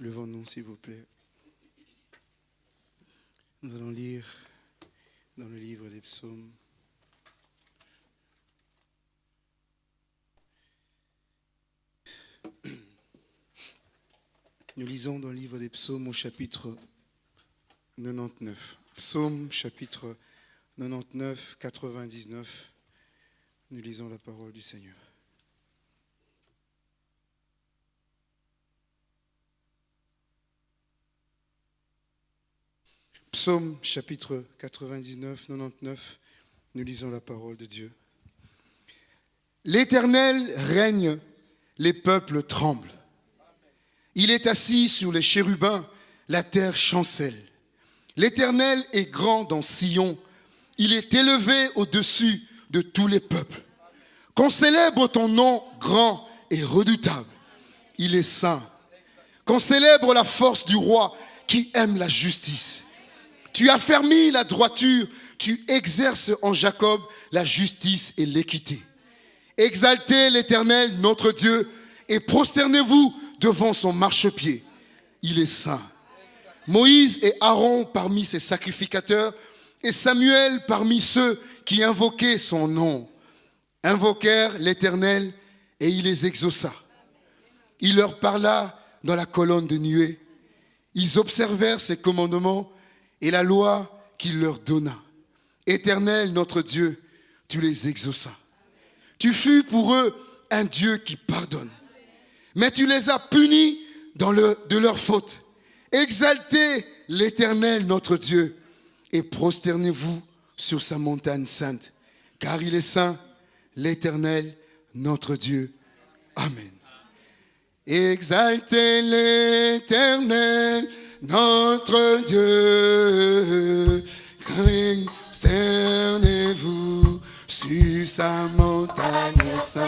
Levons-nous, s'il vous plaît. Nous allons lire dans le livre des psaumes. Nous lisons dans le livre des psaumes au chapitre 99. Psaume chapitre 99, 99. Nous lisons la parole du Seigneur. Psaume chapitre 99, 99, nous lisons la parole de Dieu. L'Éternel règne, les peuples tremblent. Il est assis sur les chérubins, la terre chancelle. L'Éternel est grand dans Sion, il est élevé au-dessus de tous les peuples. Qu'on célèbre ton nom grand et redoutable. Il est saint. Qu'on célèbre la force du roi qui aime la justice. Tu as fermi la droiture, tu exerces en Jacob la justice et l'équité. Exaltez l'Éternel, notre Dieu, et prosternez-vous devant son marchepied. Il est saint. Moïse et Aaron parmi ses sacrificateurs, et Samuel parmi ceux qui invoquaient son nom, invoquèrent l'Éternel et il les exauça. Il leur parla dans la colonne de nuée. Ils observèrent ses commandements et la loi qu'il leur donna. Éternel, notre Dieu, tu les exauças. Tu fus pour eux un Dieu qui pardonne. Mais tu les as punis de leur faute. Exaltez l'Éternel, notre Dieu, et prosternez-vous sur sa montagne sainte, car il est saint, l'Éternel, notre Dieu. Amen. Exaltez l'Éternel, notre Dieu. Cernez-vous sur sa montagne sainte.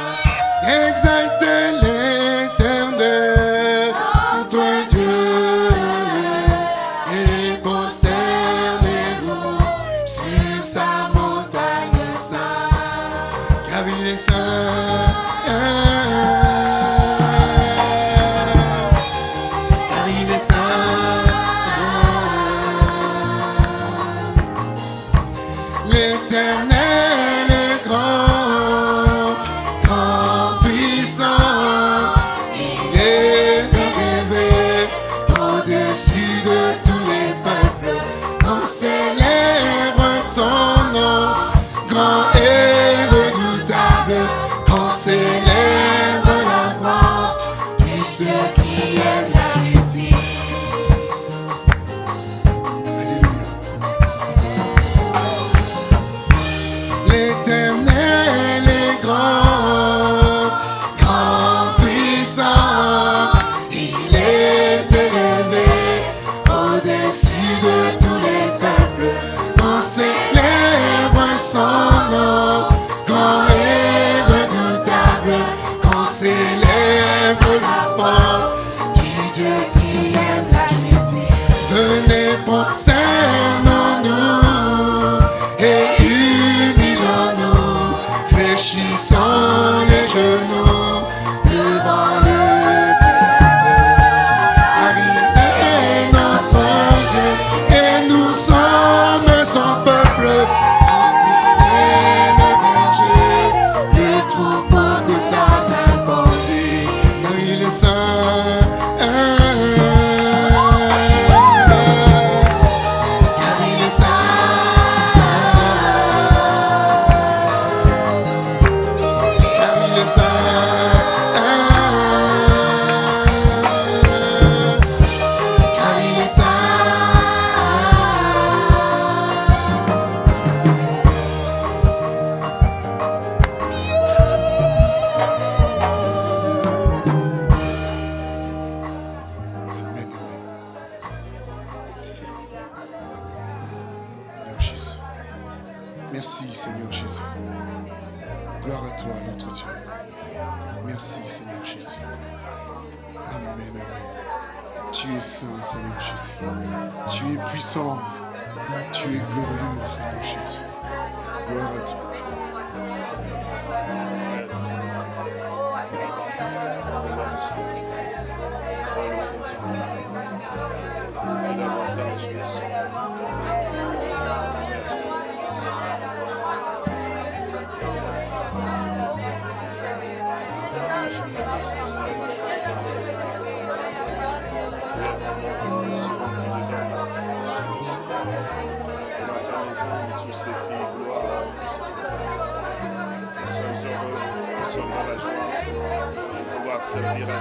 Tu es saint Seigneur Jésus. Tu es puissant. Tu es glorieux Seigneur Jésus. Gloire à toi. sommes dans la pouvoir servir à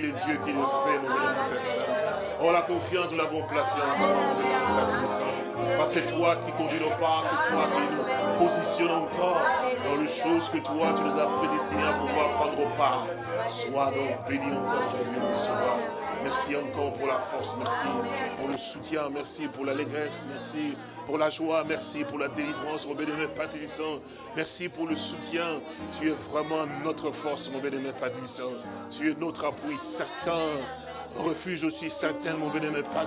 le Dieu qui le fait, mon bénémoine Père Oh, la confiance, nous l'avons placée en toi, mon bénémoine Père Parce que c'est toi qui conduis nos pas, c'est toi qui nous positionne encore dans les choses que toi, tu nous as prédestinées à pouvoir prendre part. Sois donc béni encore aujourd'hui, mon Sauveur. Merci encore pour la force, merci pour le soutien, merci pour l'allégresse, merci pour la joie, merci pour la délivrance, mon bénémoine Père Merci pour le soutien. Tu es vraiment notre force, mon bénémoine Père Tu es notre appui certain. Refuge aussi certain, mon bénémoine Père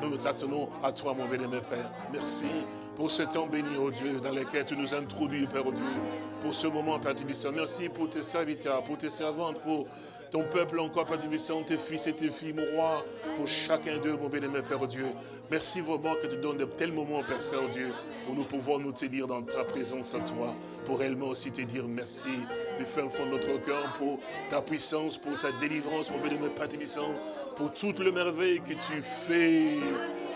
Nous nous attendons à toi, mon bénémoine Père. Merci pour ce temps béni, oh Dieu, dans lequel tu nous introduis, Père oh Dieu, pour ce moment, Père Merci pour tes serviteurs, pour tes servantes, pour ton peuple encore, Père tes fils et tes filles, mon roi, pour chacun d'eux, mon bénémoine Père Dieu. Merci vraiment que tu donnes de tels moments, Père Saint-Dieu, où nous pouvons nous tenir dans ta présence à toi, pour réellement aussi te dire merci du fin fond de notre cœur pour ta puissance, pour ta délivrance, mon bénémoine Père pour toute le merveille que tu fais,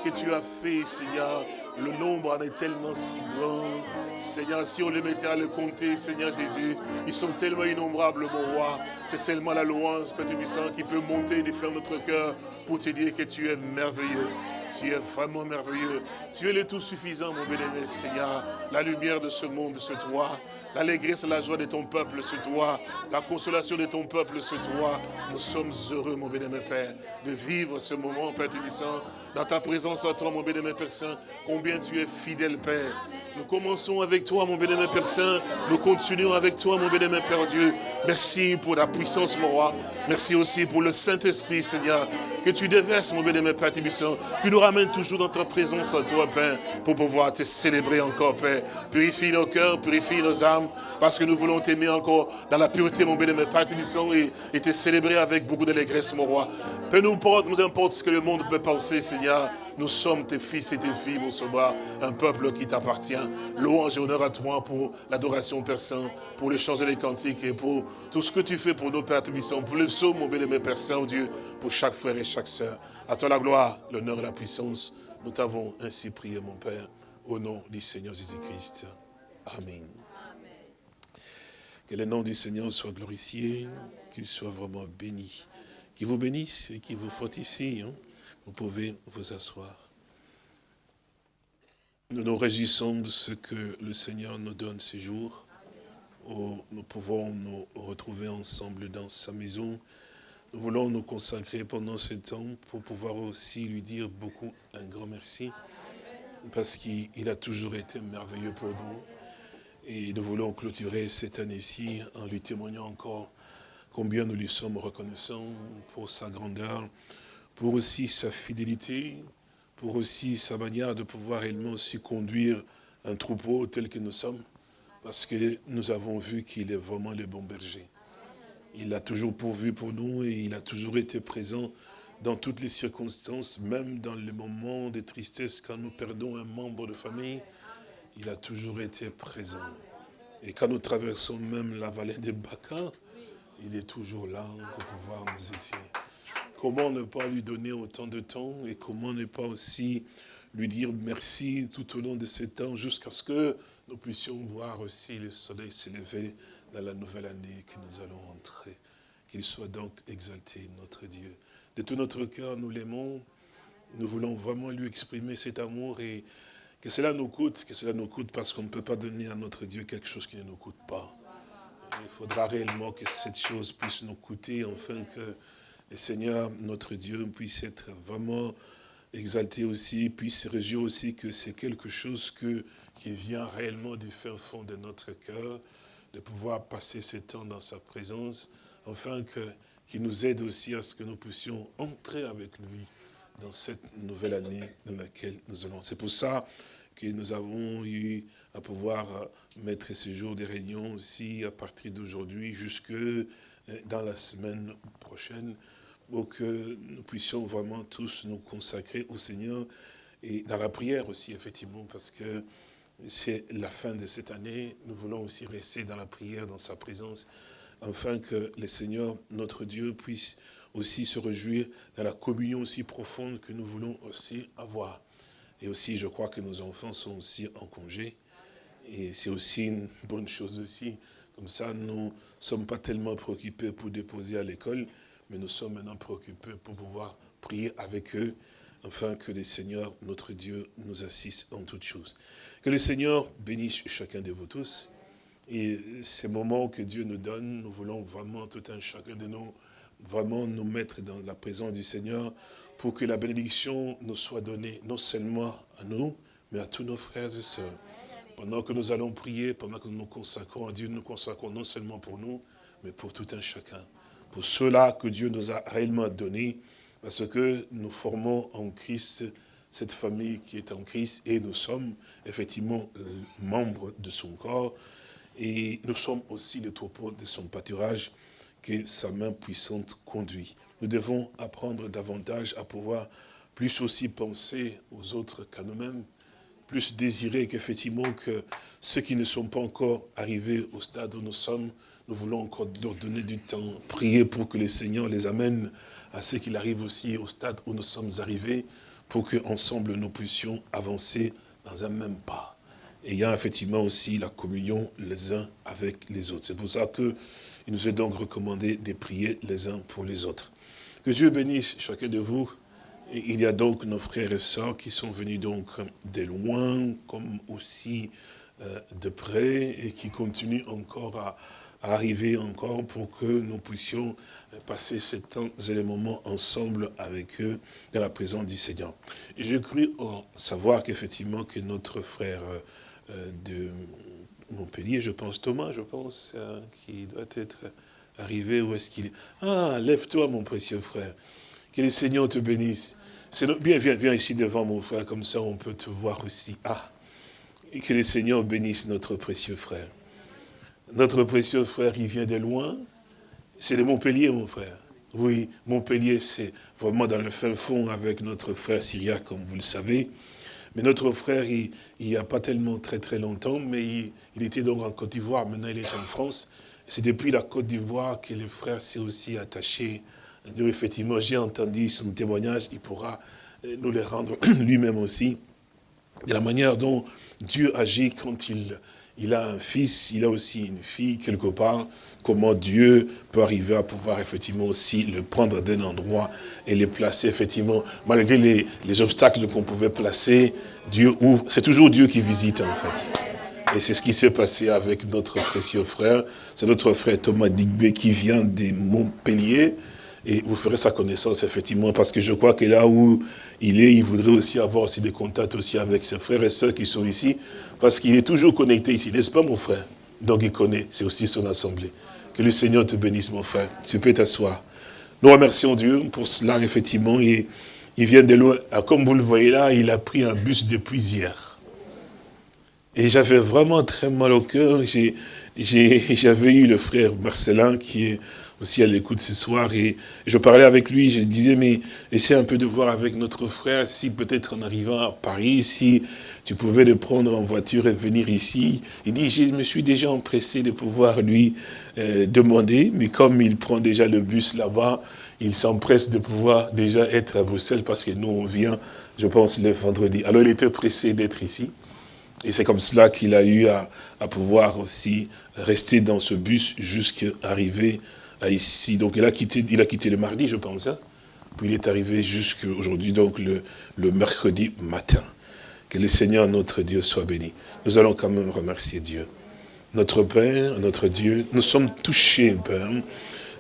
que tu as fait, Seigneur. Le nombre en est tellement si grand. Seigneur, si on les mettait à le compter, Seigneur Jésus, ils sont tellement innombrables, mon roi. C'est seulement la louange, Père Tibissant, qui peut monter et faire notre cœur pour te dire que tu es merveilleux. Tu es vraiment merveilleux. Tu es le tout suffisant, mon bénémoine Seigneur. La lumière de ce monde, c'est toi. L'allégresse et la joie de ton peuple, c'est toi. La consolation de ton peuple, c'est toi. Nous sommes heureux, mon bénémoine Père, de vivre ce moment, Père Tébissant, dans ta présence à toi, mon bénémoine Père Saint. Combien tu es fidèle, Père. Nous commençons avec toi, mon bénémoine Père Saint. Nous continuons avec toi, mon bénémoine Père Dieu. Merci pour la puissance, mon roi. Merci aussi pour le Saint-Esprit, Seigneur, que tu déverses, mon bénémoine Père Tébissant, qui nous ramène toujours dans ta présence à toi, Père, pour pouvoir te célébrer encore, Père. Purifie nos cœurs, purifie nos âmes, parce que nous voulons t'aimer encore dans la pureté, mon bénémoine Père Tébissant, et, et te célébrer avec beaucoup d'allégresse, mon roi. Peu nous importe, nous importe ce que le monde peut penser, Seigneur. Nous sommes tes fils et tes filles, mon sauveur, un peuple qui t'appartient. Louange et honneur à toi pour l'adoration Père Saint, pour les chants et les cantiques et pour tout ce que tu fais pour nos pères pour le psaume, mon bénémoine Père Saint, oh Dieu, pour chaque frère et chaque sœur. À toi la gloire, l'honneur et la puissance. Nous t'avons ainsi prié, mon Père, au nom du Seigneur Jésus-Christ. Amen. Que le nom du Seigneur soit glorifié, qu'il soit vraiment béni. Qu'il vous bénisse et qu'il vous fortifie. Hein Vous pouvez vous asseoir. Nous nous réjouissons de ce que le Seigneur nous donne ces jours, où nous pouvons nous retrouver ensemble dans sa maison. Nous voulons nous consacrer pendant ce temps pour pouvoir aussi lui dire beaucoup un grand merci, parce qu'il a toujours été merveilleux pour nous. Et nous voulons clôturer cette année-ci en lui témoignant encore combien nous lui sommes reconnaissants pour sa grandeur, pour aussi sa fidélité, pour aussi sa manière de pouvoir réellement aussi conduire un troupeau tel que nous sommes, parce que nous avons vu qu'il est vraiment le bon berger. Il a toujours pourvu pour nous et il a toujours été présent dans toutes les circonstances, même dans les moments de tristesse quand nous perdons un membre de famille, il a toujours été présent. Et quand nous traversons même la vallée de Baca, il est toujours là pour pouvoir nous aider. Comment ne pas lui donner autant de temps et comment ne pas aussi lui dire merci tout au long de ces temps jusqu'à ce que nous puissions voir aussi le soleil s'élever dans la nouvelle année que nous allons entrer. Qu'il soit donc exalté, notre Dieu. De tout notre cœur, nous l'aimons. Nous voulons vraiment lui exprimer cet amour et que cela nous coûte, que cela nous coûte parce qu'on ne peut pas donner à notre Dieu quelque chose qui ne nous coûte pas. Il faudra réellement que cette chose puisse nous coûter, afin que le Seigneur, notre Dieu, puisse être vraiment exalté aussi, puisse se réjouir aussi que c'est quelque chose que, qui vient réellement du fin fond de notre cœur, de pouvoir passer ce temps dans sa présence, afin qu'il nous aide aussi à ce que nous puissions entrer avec lui dans cette nouvelle année dans laquelle nous allons. C'est pour ça que nous avons eu à pouvoir mettre ces jours de réunion aussi à partir d'aujourd'hui jusque euh, dans la semaine prochaine pour que nous puissions vraiment tous nous consacrer au Seigneur et dans la prière aussi, effectivement, parce que c'est la fin de cette année. Nous voulons aussi rester dans la prière, dans sa présence, afin que le Seigneur, notre Dieu, puisse aussi se réjouir dans la communion aussi profonde que nous voulons aussi avoir. Et aussi, je crois que nos enfants sont aussi en congé. Et c'est aussi une bonne chose aussi. Comme ça, nous ne sommes pas tellement préoccupés pour déposer à l'école, mais nous sommes maintenant préoccupés pour pouvoir prier avec eux, afin que le Seigneur, notre Dieu, nous assiste en toutes choses. Que le Seigneur bénisse chacun de vous tous. Et ces moments que Dieu nous donne, nous voulons vraiment, tout un chacun de nous, vraiment nous mettre dans la présence du Seigneur pour que la bénédiction nous soit donnée non seulement à nous, mais à tous nos frères et sœurs. Pendant que nous allons prier, pendant que nous nous consacrons à Dieu, nous nous consacrons non seulement pour nous, mais pour tout un chacun pour cela que Dieu nous a réellement donné, parce que nous formons en Christ cette famille qui est en Christ et nous sommes effectivement euh, membres de son corps et nous sommes aussi le troupeau de son pâturage que sa main puissante conduit. Nous devons apprendre davantage à pouvoir plus aussi penser aux autres qu'à nous-mêmes, plus désirer qu'effectivement que ceux qui ne sont pas encore arrivés au stade où nous sommes, nous voulons encore leur donner du temps, prier pour que le Seigneur les amène à ce qu'il arrive aussi au stade où nous sommes arrivés, pour qu'ensemble nous puissions avancer dans un même pas. Ayant effectivement aussi la communion les uns avec les autres. C'est pour ça qu'il nous est donc recommandé de prier les uns pour les autres. Que Dieu bénisse chacun de vous. Et il y a donc nos frères et sœurs qui sont venus donc de loin, comme aussi euh, de près, et qui continuent encore à, arriver encore pour que nous puissions passer ces temps et les moments ensemble avec eux dans la présence du Seigneur. J'ai cru savoir qu'effectivement que notre frère euh, de Montpellier, je pense Thomas, je pense, euh, qui doit être arrivé, où est-ce qu'il est? Ah, lève-toi mon précieux frère, que le Seigneur te bénisse. Bien, viens, viens ici devant mon frère, comme ça on peut te voir aussi. Ah, que le Seigneur bénisse notre précieux frère. Notre précieux frère, il vient de loin. C'est de Montpellier, mon frère. Oui, Montpellier, c'est vraiment dans le fin fond avec notre frère syriaque, comme vous le savez. Mais notre frère, il n'y a pas tellement très très longtemps, mais il, était donc en Côte d'Ivoire, maintenant il est en France. C'est depuis la Côte d'Ivoire que le frère s'est aussi attaché. Nous, effectivement, j'ai entendu son témoignage, il pourra euh, nous le rendre lui-même aussi. De la manière dont Dieu agit quand il il a un fils, il a aussi une fille quelque part, comment Dieu peut arriver à pouvoir effectivement aussi le prendre d'un endroit et les placer effectivement, malgré les, les obstacles qu'on pouvait placer, Dieu ouvre, c'est toujours Dieu qui visite en fait. Et c'est ce qui s'est passé avec notre précieux frère, c'est notre frère Thomas Digbe qui vient de Montpellier, et vous ferez sa connaissance effectivement, parce que je crois que là où il est, il voudrait aussi avoir aussi des contacts aussi avec ses frères et sœurs qui sont ici, parce qu'il est toujours connecté ici, n'est-ce pas mon frère? Donc il connaît, c'est aussi son assemblée. Que le Seigneur te bénisse mon frère, tu peux t'asseoir. Nous remercions Dieu pour cela effectivement, et il vient de loin, ah, comme vous le voyez là, il a pris un bus depuis hier. Et j'avais vraiment très mal au cœur, j'avais eu le frère Marcelin qui est aussi à l'écoute ce soir. Et je parlais avec lui, je disais, mais essaie un peu de voir avec notre frère si peut-être en arrivant à Paris, si tu pouvais le prendre en voiture et venir ici. Il dit, je me suis déjà empressé de pouvoir lui euh, demander, mais comme il prend déjà le bus là-bas, il s'empresse de pouvoir déjà être à Bruxelles parce que nous, on vient, je pense, le vendredi. Alors il était pressé d'être ici. Et c'est comme cela qu'il a eu à, à, pouvoir aussi rester dans ce bus jusqu'à arriver ici. Donc il a quitté, il a quitté le mardi, je pense. Hein. Puis il est arrivé jusqu'aujourd'hui, donc le, le mercredi matin. Que le Seigneur, notre Dieu, soit béni. Nous allons quand même remercier Dieu. Notre Père, notre Dieu, nous sommes touchés, Père,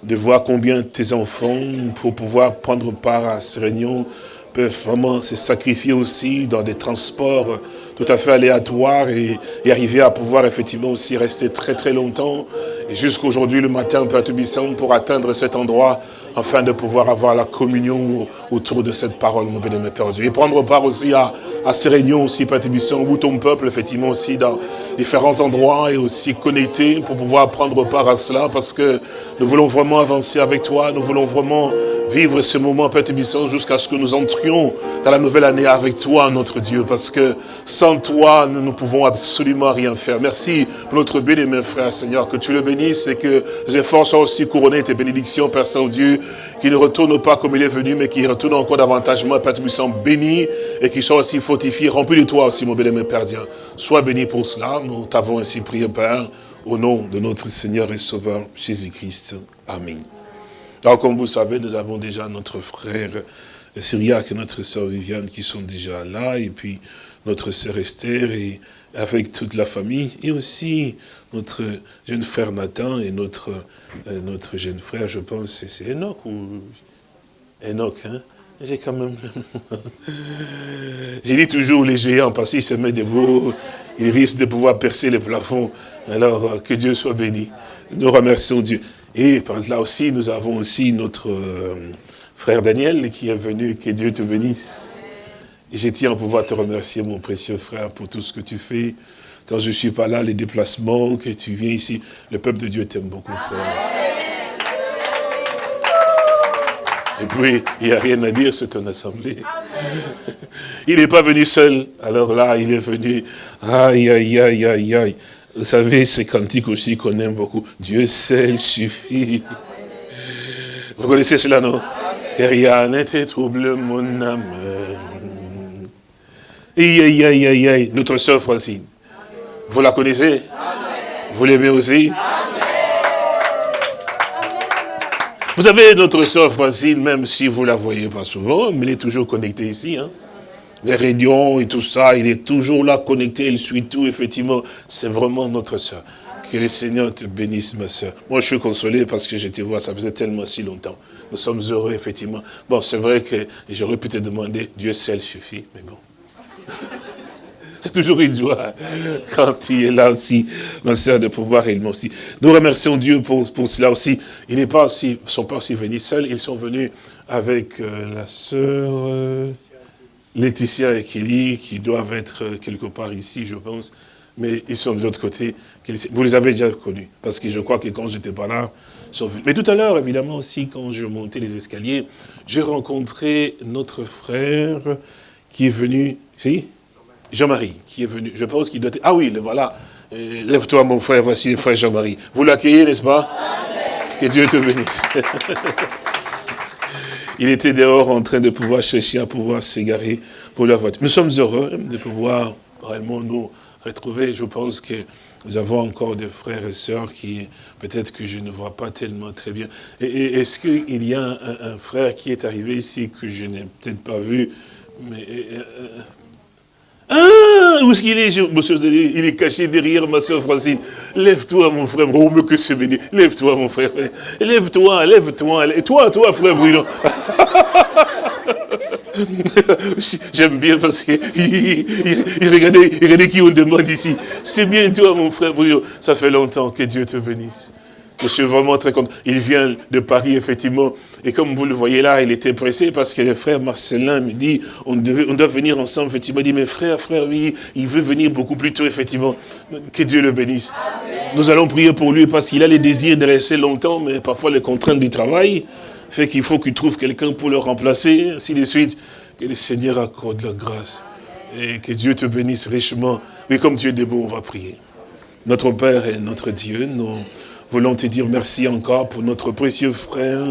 de voir combien tes enfants, pour pouvoir prendre part à ces réunions, peuvent vraiment se sacrifier aussi dans des transports tout à fait aléatoires et, et arriver à pouvoir effectivement aussi rester très très longtemps et jusqu'aujourd'hui, le matin, Père Tubissant, pour atteindre cet endroit, afin de pouvoir avoir la communion autour de cette parole, mon bénémoine Père Dieu. Et prendre part aussi à, à ces réunions aussi, Père Tubissant, où ton peuple, effectivement, aussi dans différents endroits et aussi connecté pour pouvoir prendre part à cela, parce que nous voulons vraiment avancer avec toi, nous voulons vraiment vivre ce moment, Père Tubissant, jusqu'à ce que nous entrions dans la nouvelle année avec toi, notre Dieu, parce que sans toi, nous ne pouvons absolument rien faire. Merci pour notre bien-aimé frère, Seigneur, que tu le bénisses et que les efforts soient aussi couronnés tes bénédictions, Père Saint-Dieu, qui ne retourne pas comme il est venu, mais qui retourne encore davantage, Père Tubissant, béni et qui soit aussi fortifié, rempli de toi aussi, mon bien-aimé Père Dieu. Sois béni pour cela, nous t'avons ainsi prié, Père, au nom de notre Seigneur et Sauveur, Jésus-Christ. Amen. Alors, comme vous savez, nous avons déjà notre frère Syriac et notre sœur Viviane qui sont déjà là, et puis notre sœur Esther, et avec toute la famille, et aussi notre jeune frère Nathan et notre, euh, notre jeune frère, je pense, c'est Enoch ou Enoch, hein? J'ai quand même... J'ai dit toujours les géants, parce qu'ils se mettent debout, ils risquent de pouvoir percer les plafonds. Alors, euh, que Dieu soit béni. Nous remercions Dieu. Et là aussi, nous avons aussi notre euh, frère Daniel qui est venu, que Dieu te bénisse. Et je tiens à pouvoir te remercier, mon précieux frère, pour tout ce que tu fais. Quand je ne suis pas là, les déplacements, que tu viens ici, le peuple de Dieu t'aime beaucoup, frère. Et puis, il n'y a rien à dire, c'est ton assemblée. Il n'est pas venu seul. Alors là, il est venu, aïe, aïe, aïe, aïe, aïe. Vous savez, c'est cantique aussi qu'on aime beaucoup. Dieu seul suffit. Vous connaissez cela, non? Que rien trouble mon âme. Aïe, aïe, aïe, aïe. Notre soeur Francine. Vous la connaissez? Vous l'aimez aussi? Vous savez, notre soeur Francine, même si vous la voyez pas souvent, mais elle est toujours connectée ici. Hein les réunions et tout ça, il est toujours là connecté, il suit tout, effectivement. C'est vraiment notre soeur. Que le Seigneur te bénisse, ma soeur. Moi, je suis consolé parce que je te vois, ça faisait tellement si longtemps. Nous sommes heureux, effectivement. Bon, c'est vrai que j'aurais pu te demander, Dieu seul suffit, mais bon. C'est toujours une joie quand il est là aussi, ma soeur, de pouvoir également aussi. Nous remercions Dieu pour, pour cela aussi. Ils ne sont pas aussi venus seuls, ils sont venus avec euh, la sœur... Euh, Laetitia et Kelly, qui doivent être euh, quelque part ici, je pense, mais ils sont de l'autre côté. Vous les avez déjà connus, parce que je crois que quand j'étais pas là, ils sont venus. Mais tout à l'heure, évidemment aussi, quand je montais les escaliers, j'ai rencontré notre frère qui est venu, si? Jean-Marie, qui est venu, je pense qu'il doit être, ah oui, le voilà, euh, lève-toi mon frère, voici le frère Jean-Marie. Vous l'accueillez, n'est-ce pas? Que Dieu te bénisse. Il était dehors en train de pouvoir chercher à pouvoir s'égarer pour la voiture. Nous sommes heureux de pouvoir réellement nous retrouver. Je pense que nous avons encore des frères et sœurs qui, peut-être que je ne vois pas tellement très bien. Est-ce qu'il y a un, frère qui est arrivé ici que je n'ai peut-être pas vu, mais... Euh, ah, où est-ce qu'il est, Il est caché derrière ma soeur Francine. Lève-toi, mon frère. Oh, mais que c'est béni. Lève-toi, mon frère. Lève-toi, lève-toi. Et toi, toi, frère Bruno. J'aime bien parce qu'il il, il, regardait, qui on demande ici. C'est bien toi, mon frère Bruno. Ça fait longtemps que Dieu te bénisse. Je suis vraiment très content. Il vient de Paris, effectivement. Et comme vous le voyez là, il était pressé parce que le frère Marcelin me dit, on, doit venir ensemble, effectivement. Il dit, mais frère, frère, oui, il veut venir beaucoup plus tôt, effectivement. Que Dieu le bénisse. Nous allons prier pour lui parce qu'il a les désirs de rester longtemps, mais parfois les contraintes du travail fait qu'il faut qu'il trouve quelqu'un pour le remplacer, ainsi de suite. Que le Seigneur accorde la grâce. Et que Dieu te bénisse richement. Oui, comme Dieu est beau, on va prier. Notre Père et notre Dieu, nous voulons te dire merci encore pour notre précieux frère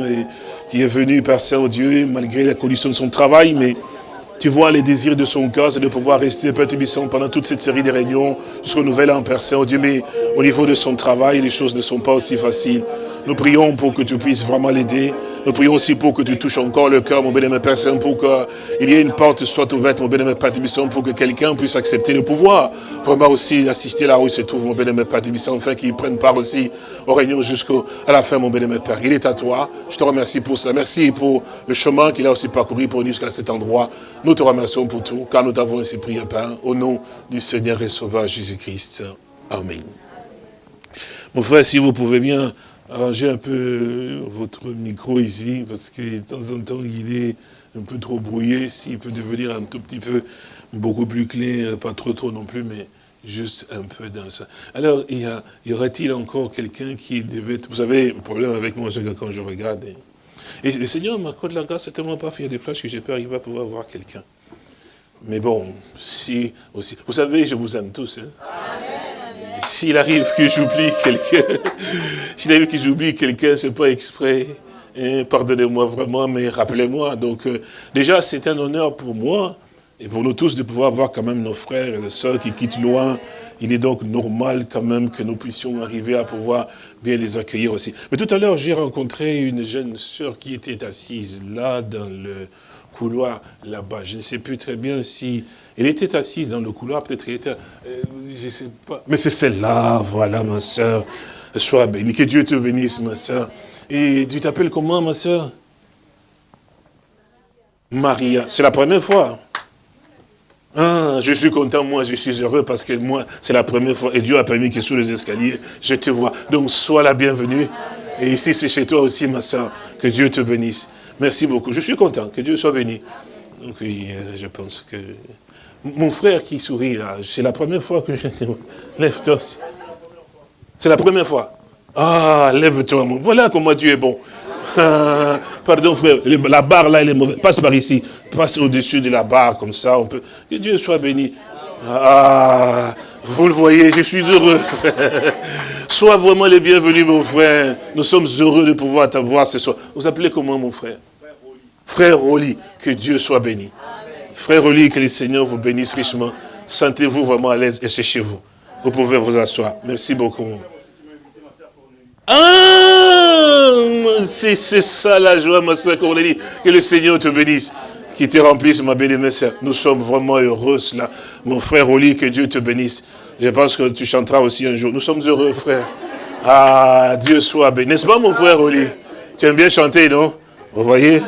qui est venu, Père Saint-Dieu, malgré la condition de son travail, mais tu vois les désirs de son cœur, c'est de pouvoir rester, Père Tubisson, pendant toute cette série de réunions, jusqu'au nouvel an, Père Saint-Dieu, mais au niveau de son travail, les choses ne sont pas aussi faciles. Nous prions pour que tu puisses vraiment l'aider. Nous prions aussi pour que tu touches encore le cœur, mon bénémoine Père Saint, pour qu'il y ait une porte soit ouverte, mon bénémoine Père Tibisson, pour que quelqu'un puisse accepter le pouvoir. Vraiment aussi assister là où il se trouve, mon bénémoine Père Tibisson, afin qu'il prenne part aussi aux réunions jusqu'à la fin, mon bénémoine Père. Il est à toi. Je te remercie pour ça. Merci pour le chemin qu'il a aussi parcouru pour venir jusqu'à cet endroit. Nous te remercions pour tout, car nous t'avons ainsi prié, Père, au nom du Seigneur et Sauveur Jésus-Christ. Amen. Mon frère, si vous pouvez bien arranger un peu votre micro ici, parce que de temps en temps, il est un peu trop brouillé. S'il peut devenir un tout petit peu beaucoup plus clair, pas trop trop non plus, mais juste un peu dans ça. Alors, il y, y aurait-il encore quelqu'un qui devait... Vous avez un problème avec moi quand je regarde. Et, le Seigneur m'accorde la grâce, c'est tellement pas fait des flashs que j'ai peur arriver à pouvoir voir quelqu'un. Mais bon, si aussi... Vous savez, je vous aime tous. Hein? S'il arrive que j'oublie quelqu'un, s'il arrive que j'oublie quelqu'un, c'est pas exprès. Hein, pardonnez-moi vraiment, mais rappelez-moi. Donc, euh, déjà, c'est un honneur pour moi et pour nous tous de pouvoir voir quand même nos frères et sœurs qui quittent loin. Il est donc normal quand même que nous puissions arriver à pouvoir bien les accueillir aussi. Mais tout à l'heure, j'ai rencontré une jeune sœur qui était assise là dans le couloir là-bas. Je ne sais plus très bien si elle était assise dans le couloir, peut-être elle était, euh, je sais pas. Mais c'est celle-là, voilà ma soeur. Sois bénie, que Dieu te bénisse ma soeur. Et tu t'appelles comment ma soeur Maria. C'est la première fois. Ah, je suis content, moi, je suis heureux parce que moi, c'est la première fois. Et Dieu a permis que sous les escaliers, je te vois. Donc, sois la bienvenue. Et ici, c'est chez toi aussi, ma soeur. Que Dieu te bénisse. Merci beaucoup. Je suis content. Que Dieu soit béni. Donc, oui, euh, je pense que... Mon frère qui sourit là, c'est la première fois que je lève-toi. C'est la première fois. Ah, lève-toi, mon. Voilà comment Dieu est bon. Ah, pardon frère, la barre là, elle est mauvaise. Passe par ici. Passe au-dessus de la barre, comme ça, on peut. Que Dieu soit béni. Ah, vous le voyez, je suis heureux, frère. Sois vraiment les bienvenus, mon frère. Nous sommes heureux de pouvoir t'avoir ce soir. Vous appelez comment, mon frère? Frère Oli, que Dieu soit béni. Frère Oli, que le Seigneur vous bénisse richement. Sentez-vous vraiment à l'aise et c'est chez vous. Vous pouvez vous asseoir. Merci beaucoup. Ah, c'est ça la joie, ma soeur Cornélie. Que le Seigneur te bénisse. Qui te remplisse, ma sœur. Nous sommes vraiment heureux, là. Mon frère Oli, que Dieu te bénisse. Je pense que tu chanteras aussi un jour. Nous sommes heureux, frère. Ah, Dieu soit béni. N'est-ce pas, mon frère Oli? Tu aimes bien chanter, non? Vous voyez?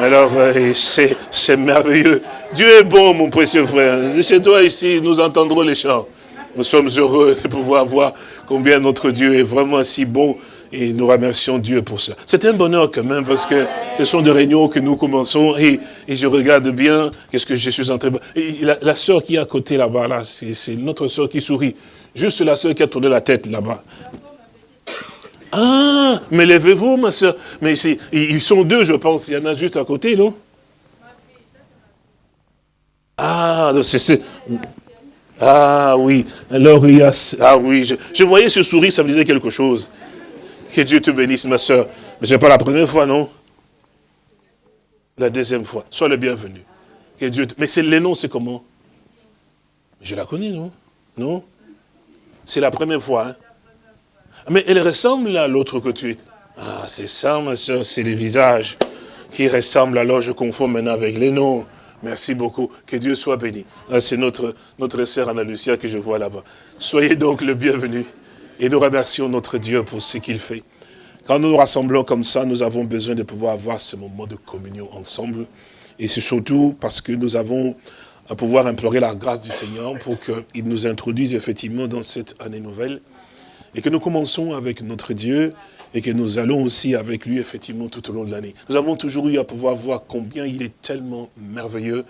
Alors, euh, c'est merveilleux. Dieu est bon, mon précieux frère. Chez toi ici, nous entendrons les chants. Nous sommes heureux de pouvoir voir combien notre Dieu est vraiment si bon et nous remercions Dieu pour ça. C'est un bonheur quand même parce que ce sont des réunions que nous commençons et, je regarde bien qu'est-ce que je suis en train de... La, la soeur qui est à côté là-bas, là, c'est notre soeur qui sourit. Juste la soeur qui a tourné la tête là-bas. Ah, mais levez-vous ma soeur. Mais ils sont deux je pense, il y en a juste à côté, non? Ah, c'est... Ah oui, alors il y a... Ah oui, je, voyais ce sourire, ça me disait quelque chose. Que Dieu te bénisse, ma soeur. Mais ce n'est pas la première fois, non? La deuxième fois. Sois le bienvenu. Que Dieu Mais c'est les noms, c'est comment? Je la connais, non? Non? C'est la première fois. Hein? Mais elle ressemble à l'autre que tu es. Ah, c'est ça, ma soeur, c'est les visages qui ressemblent. Alors, je confonds maintenant avec les noms. Merci beaucoup. Que Dieu soit béni. C'est notre, notre sœur Anna Lucia que je vois là-bas. Soyez donc le bienvenu. Et nous remercions notre Dieu pour ce qu'il fait. Quand nous nous rassemblons comme ça, nous avons besoin de pouvoir avoir ce moment de communion ensemble. Et c'est surtout parce que nous avons à pouvoir implorer la grâce du Seigneur pour qu'il nous introduise effectivement dans cette année nouvelle. Et que nous commençons avec notre Dieu et que nous allons aussi avec lui effectivement tout au long de l'année. Nous avons toujours eu à pouvoir voir combien il est tellement merveilleux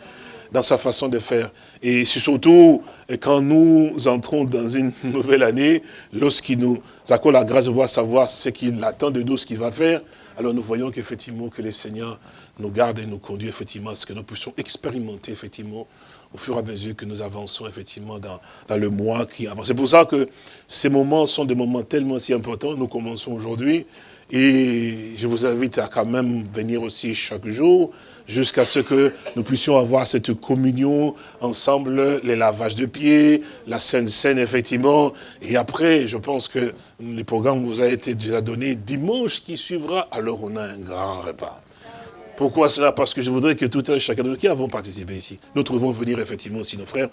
dans sa façon de faire. Et surtout, quand nous entrons dans une nouvelle année, lorsqu'il nous accorde la grâce de voir savoir ce qu'il attend de nous, ce qu'il va faire, alors nous voyons qu'effectivement que le Seigneur nous garde et nous conduit effectivement à ce que nous puissions expérimenter effectivement au fur et à mesure que nous avançons effectivement dans, dans le mois qui avance. C'est pour ça que ces moments sont des moments tellement si importants. Nous commençons aujourd'hui et je vous invite à quand même venir aussi chaque jour jusqu'à ce que nous puissions avoir cette communion ensemble, les lavages de pieds, la Sainte Seine, effectivement. Et après, je pense que le programme vous a été déjà donné dimanche qui suivra, alors on a un grand repas. Pourquoi cela? Parce que je voudrais que tout un chacun de nous qui avons participé ici, nous trouvons venir effectivement aussi nos frères,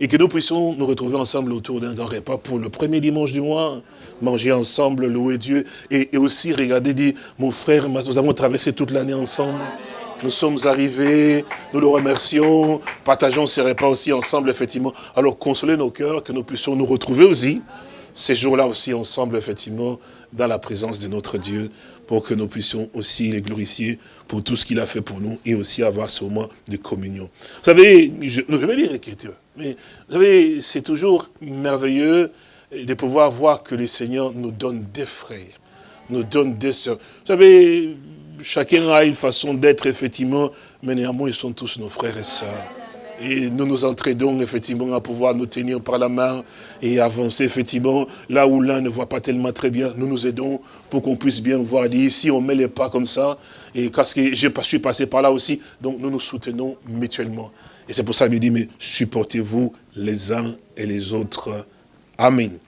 et que nous puissions nous retrouver ensemble autour d'un grand repas pour le premier dimanche du mois, manger ensemble, louer Dieu, et, aussi regarder, dire, mon frère, nous avons traversé toute l'année ensemble, nous sommes arrivés, nous le remercions, partageons ces repas aussi ensemble, effectivement. Alors, consoler nos cœurs, que nous puissions nous retrouver aussi, ces jours-là aussi ensemble, effectivement, dans la présence de notre Dieu, pour que nous puissions aussi les glorifier pour tout ce qu'il a fait pour nous et aussi avoir ce moment de communion. Vous savez, je, je vais lire l'écriture, mais vous savez, c'est toujours merveilleux de pouvoir voir que le Seigneur nous donne des frères, nous donne des sœurs. Vous savez, chacun a une façon d'être, effectivement, mais néanmoins, ils sont tous nos frères et sœurs. Et nous nous entraidons effectivement à pouvoir nous tenir par la main et avancer effectivement là où l'un ne voit pas tellement très bien. Nous nous aidons pour qu'on puisse bien voir. ici, on met les pas comme ça. Et parce que je suis passé par là aussi. Donc nous nous soutenons mutuellement. Et c'est pour ça qu'il dit, mais supportez-vous les uns et les autres. Amen.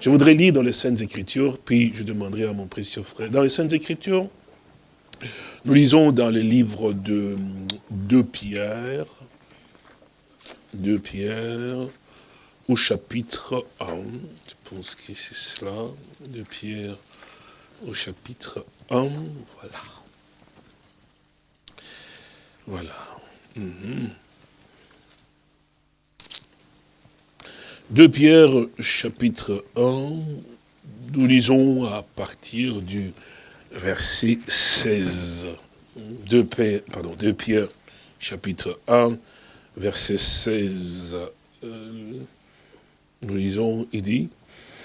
Je voudrais lire dans les Saintes Écritures, puis je demanderai à mon précieux frère. Dans les Saintes Écritures, nous lisons dans le livre de, de Pierre, de Pierre, au chapitre 1, je pense que c'est cela, de Pierre au chapitre 1, voilà. Voilà. Mhm. De Pierre, chapitre 1, nous lisons à partir du verset 16. De, Pierre, pardon, de Pierre, chapitre 1, verset 16. Euh, nous lisons, il dit,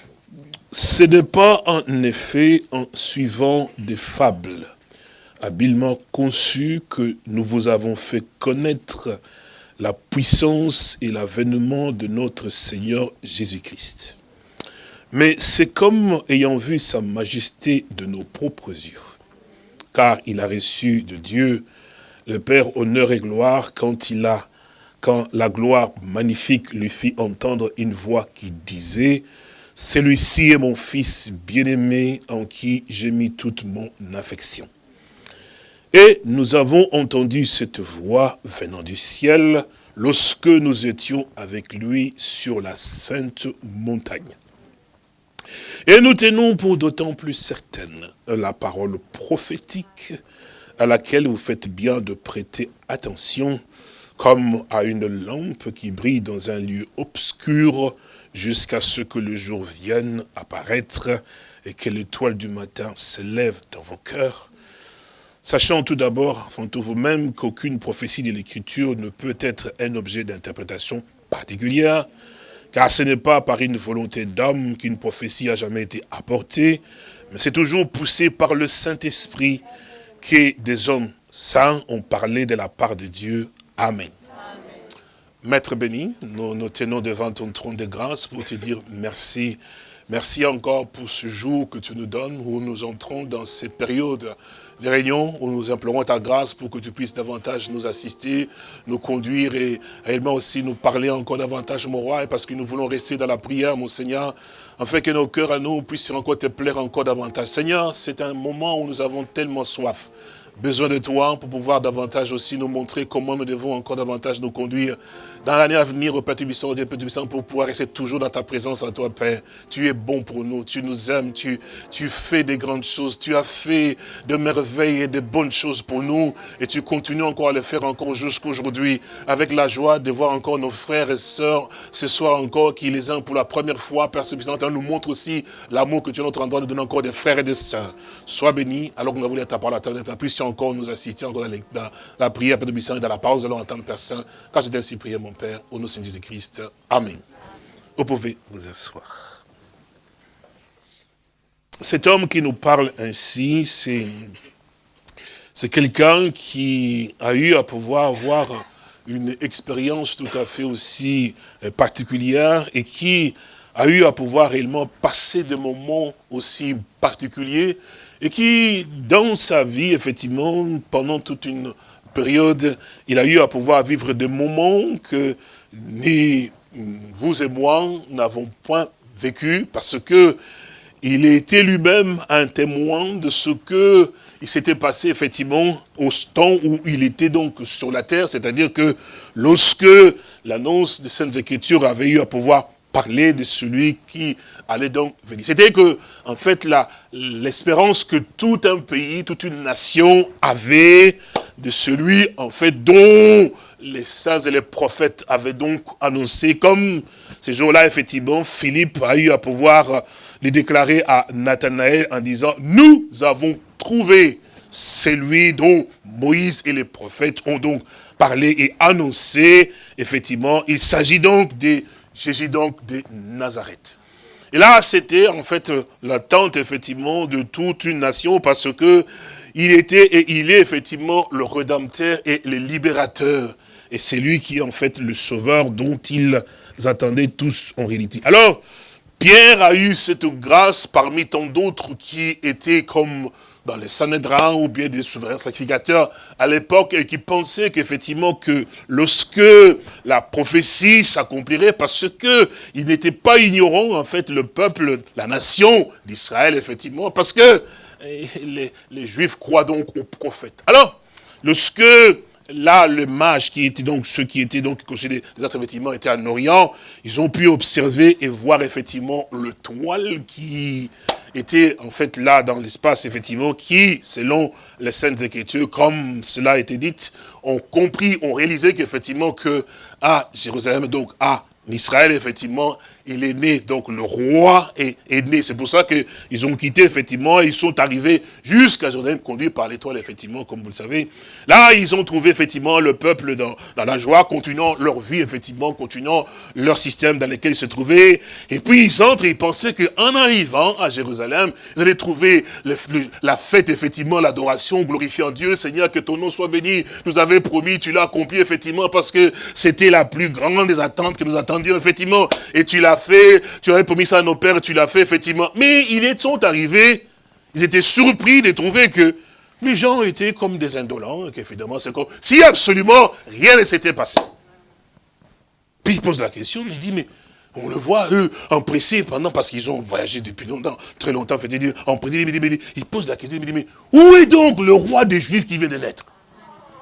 « Ce n'est pas en effet en suivant des fables habilement conçues que nous vous avons fait connaître la puissance et l'avènement de notre Seigneur Jésus-Christ. Mais c'est comme ayant vu sa majesté de nos propres yeux, car il a reçu de Dieu le Père honneur et gloire quand il la gloire magnifique lui fit entendre une voix qui disait « Celui-ci est mon fils bien-aimé en qui j'ai mis toute mon affection. » Et nous avons entendu cette voix venant du ciel lorsque nous étions avec lui sur la sainte montagne. Et nous tenons pour d'autant plus certaine la parole prophétique à laquelle vous faites bien de prêter attention comme à une lampe qui brille dans un lieu obscur jusqu'à ce que le jour vienne apparaître et que l'étoile du matin s'élève dans vos cœurs. Sachant tout d'abord, enfin vous-même, qu'aucune prophétie de l'Écriture ne peut être un objet d'interprétation particulière, car ce n'est pas par une volonté d'homme qu'une prophétie a jamais été apportée, mais c'est toujours poussé par le Saint-Esprit que des hommes saints ont parlé de la part de Dieu Amen. Maître béni, nous nous tenons devant ton trône de grâce pour te dire merci. Merci encore pour ce jour que tu nous donnes où nous entrons dans cette période les réunions où nous implorons ta grâce pour que tu puisses davantage nous assister, nous conduire et réellement aussi nous parler encore davantage, mon roi, parce que nous voulons rester dans la prière, mon Seigneur, afin que nos cœurs à nous puissent encore te plaire encore davantage. Seigneur, c'est un moment où nous avons tellement soif besoin de toi pour pouvoir davantage aussi nous montrer comment nous devons encore davantage nous conduire dans l'année à venir au Père Tubissant, Dieu Père Tubissant, pour pouvoir rester toujours dans ta présence à toi, Père. Tu es bon pour nous, tu nous aimes, tu, tu fais des grandes choses, tu as fait de merveilles et de bonnes choses pour nous, et tu continues encore à le faire encore jusqu'aujourd'hui, avec la joie de voir encore nos frères et sœurs ce soir encore, qui les ont pour la première fois, Père Tubissant, nous montre aussi l'amour que tu as notre endroit, nous donne encore des frères et des sœurs. Sois béni, alors que nous avons ta parole à puisses encore nous assister encore dans, la prière, Tubissant, et dans la parole, nous allons entendre Saint, quand je ainsi prié, mon Père, au nom de Jésus-Christ. Amen. Vous pouvez vous asseoir. Cet homme qui nous parle ainsi, c'est c'est quelqu'un qui a eu à pouvoir avoir une expérience tout à fait aussi euh, particulière et qui a eu à pouvoir réellement passer des moments aussi particuliers et qui, dans sa vie, effectivement, pendant toute une période, il a eu à pouvoir vivre des moments que ni vous et moi n'avons point vécu parce que il était lui-même un témoin de ce que il s'était passé effectivement au temps où il était donc sur la terre, c'est-à-dire que lorsque l'annonce des Saintes Écritures avait eu à pouvoir parler de celui qui allait donc venir. C'était que, en fait, l'espérance que tout un pays, toute une nation avait de celui, en fait, dont les saints et les prophètes avaient donc annoncé, comme ces jours-là, effectivement, Philippe a eu à pouvoir les déclarer à Nathanaël en disant, nous avons trouvé celui dont Moïse et les prophètes ont donc parlé et annoncé, effectivement, il s'agit donc de Jésus donc de Nazareth. Et là, c'était en fait l'attente effectivement de toute une nation parce que il était et il est effectivement le Rédempteur et le Libérateur. Et c'est lui qui est en fait le Sauveur dont ils attendaient tous en réalité. Alors, Pierre a eu cette grâce parmi tant d'autres qui étaient comme dans les Sanhédrins ou bien des souverains sacrificateurs à l'époque et qui pensaient qu'effectivement que lorsque la prophétie s'accomplirait parce que il n'était pas ignorant en fait le peuple, la nation d'Israël effectivement parce que les, Juifs croient donc aux prophètes. Alors, lorsque là, le mage qui était donc, ceux qui étaient donc, des astres, effectivement, étaient en Orient, ils ont pu observer et voir effectivement le toile qui était en fait là dans l'espace, effectivement, qui, selon les Saintes Écritures, comme cela a été dit, ont compris, ont réalisé qu'effectivement que à Jérusalem, donc à Israël, effectivement, il est né, donc le roi est, né. C'est pour ça qu'ils ont quitté, effectivement, ils sont arrivés jusqu'à Jérusalem, conduits par l'étoile, effectivement, comme vous le savez. Là, ils ont trouvé, effectivement, le peuple dans, la joie, continuant leur vie, effectivement, continuant leur système dans lequel ils se trouvaient. Et puis, ils entrent et ils pensaient qu'en arrivant à Jérusalem, ils allaient trouver la fête, effectivement, l'adoration, glorifiant Dieu. Seigneur, que ton nom soit béni. Nous avais promis, tu l'as accompli, effectivement, parce que c'était la plus grande des attentes que nous attendions, effectivement. Et tu l'as fait, tu avais promis ça à nos pères, tu l'as fait, effectivement. Mais ils sont arrivés, ils étaient surpris de trouver que les gens étaient comme des indolents, qu'évidemment, c'est comme si absolument rien ne s'était passé. Puis il pose la question, il dit, mais on le voit, eux, empressés pendant, parce qu'ils ont voyagé depuis longtemps, très longtemps, fait, empressés, il pose la question, il dit, mais où est donc le roi des Juifs qui vient de naître?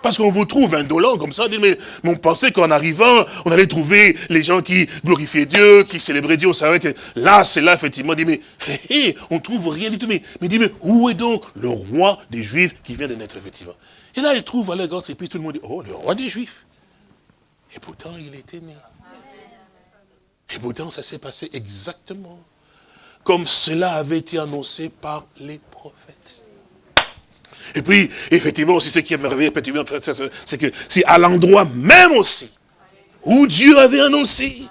Parce qu'on vous trouve indolent comme ça, mais, on pensait qu'en arrivant, on allait trouver les gens qui glorifiaient Dieu, qui célébraient Dieu. On savait que là, c'est là, effectivement, dit, mais on on trouve rien du tout. Mais, mais dit, mais où est donc le roi des Juifs qui vient de naître, effectivement? Et là, il trouve à la et puis tout le monde dit, oh, le roi des Juifs. Et pourtant, il était né. Et pourtant, ça s'est passé exactement comme cela avait été annoncé par les prophètes. Et puis, effectivement, aussi, ce qui est merveilleux, c'est que c'est à l'endroit même aussi où Dieu avait annoncé.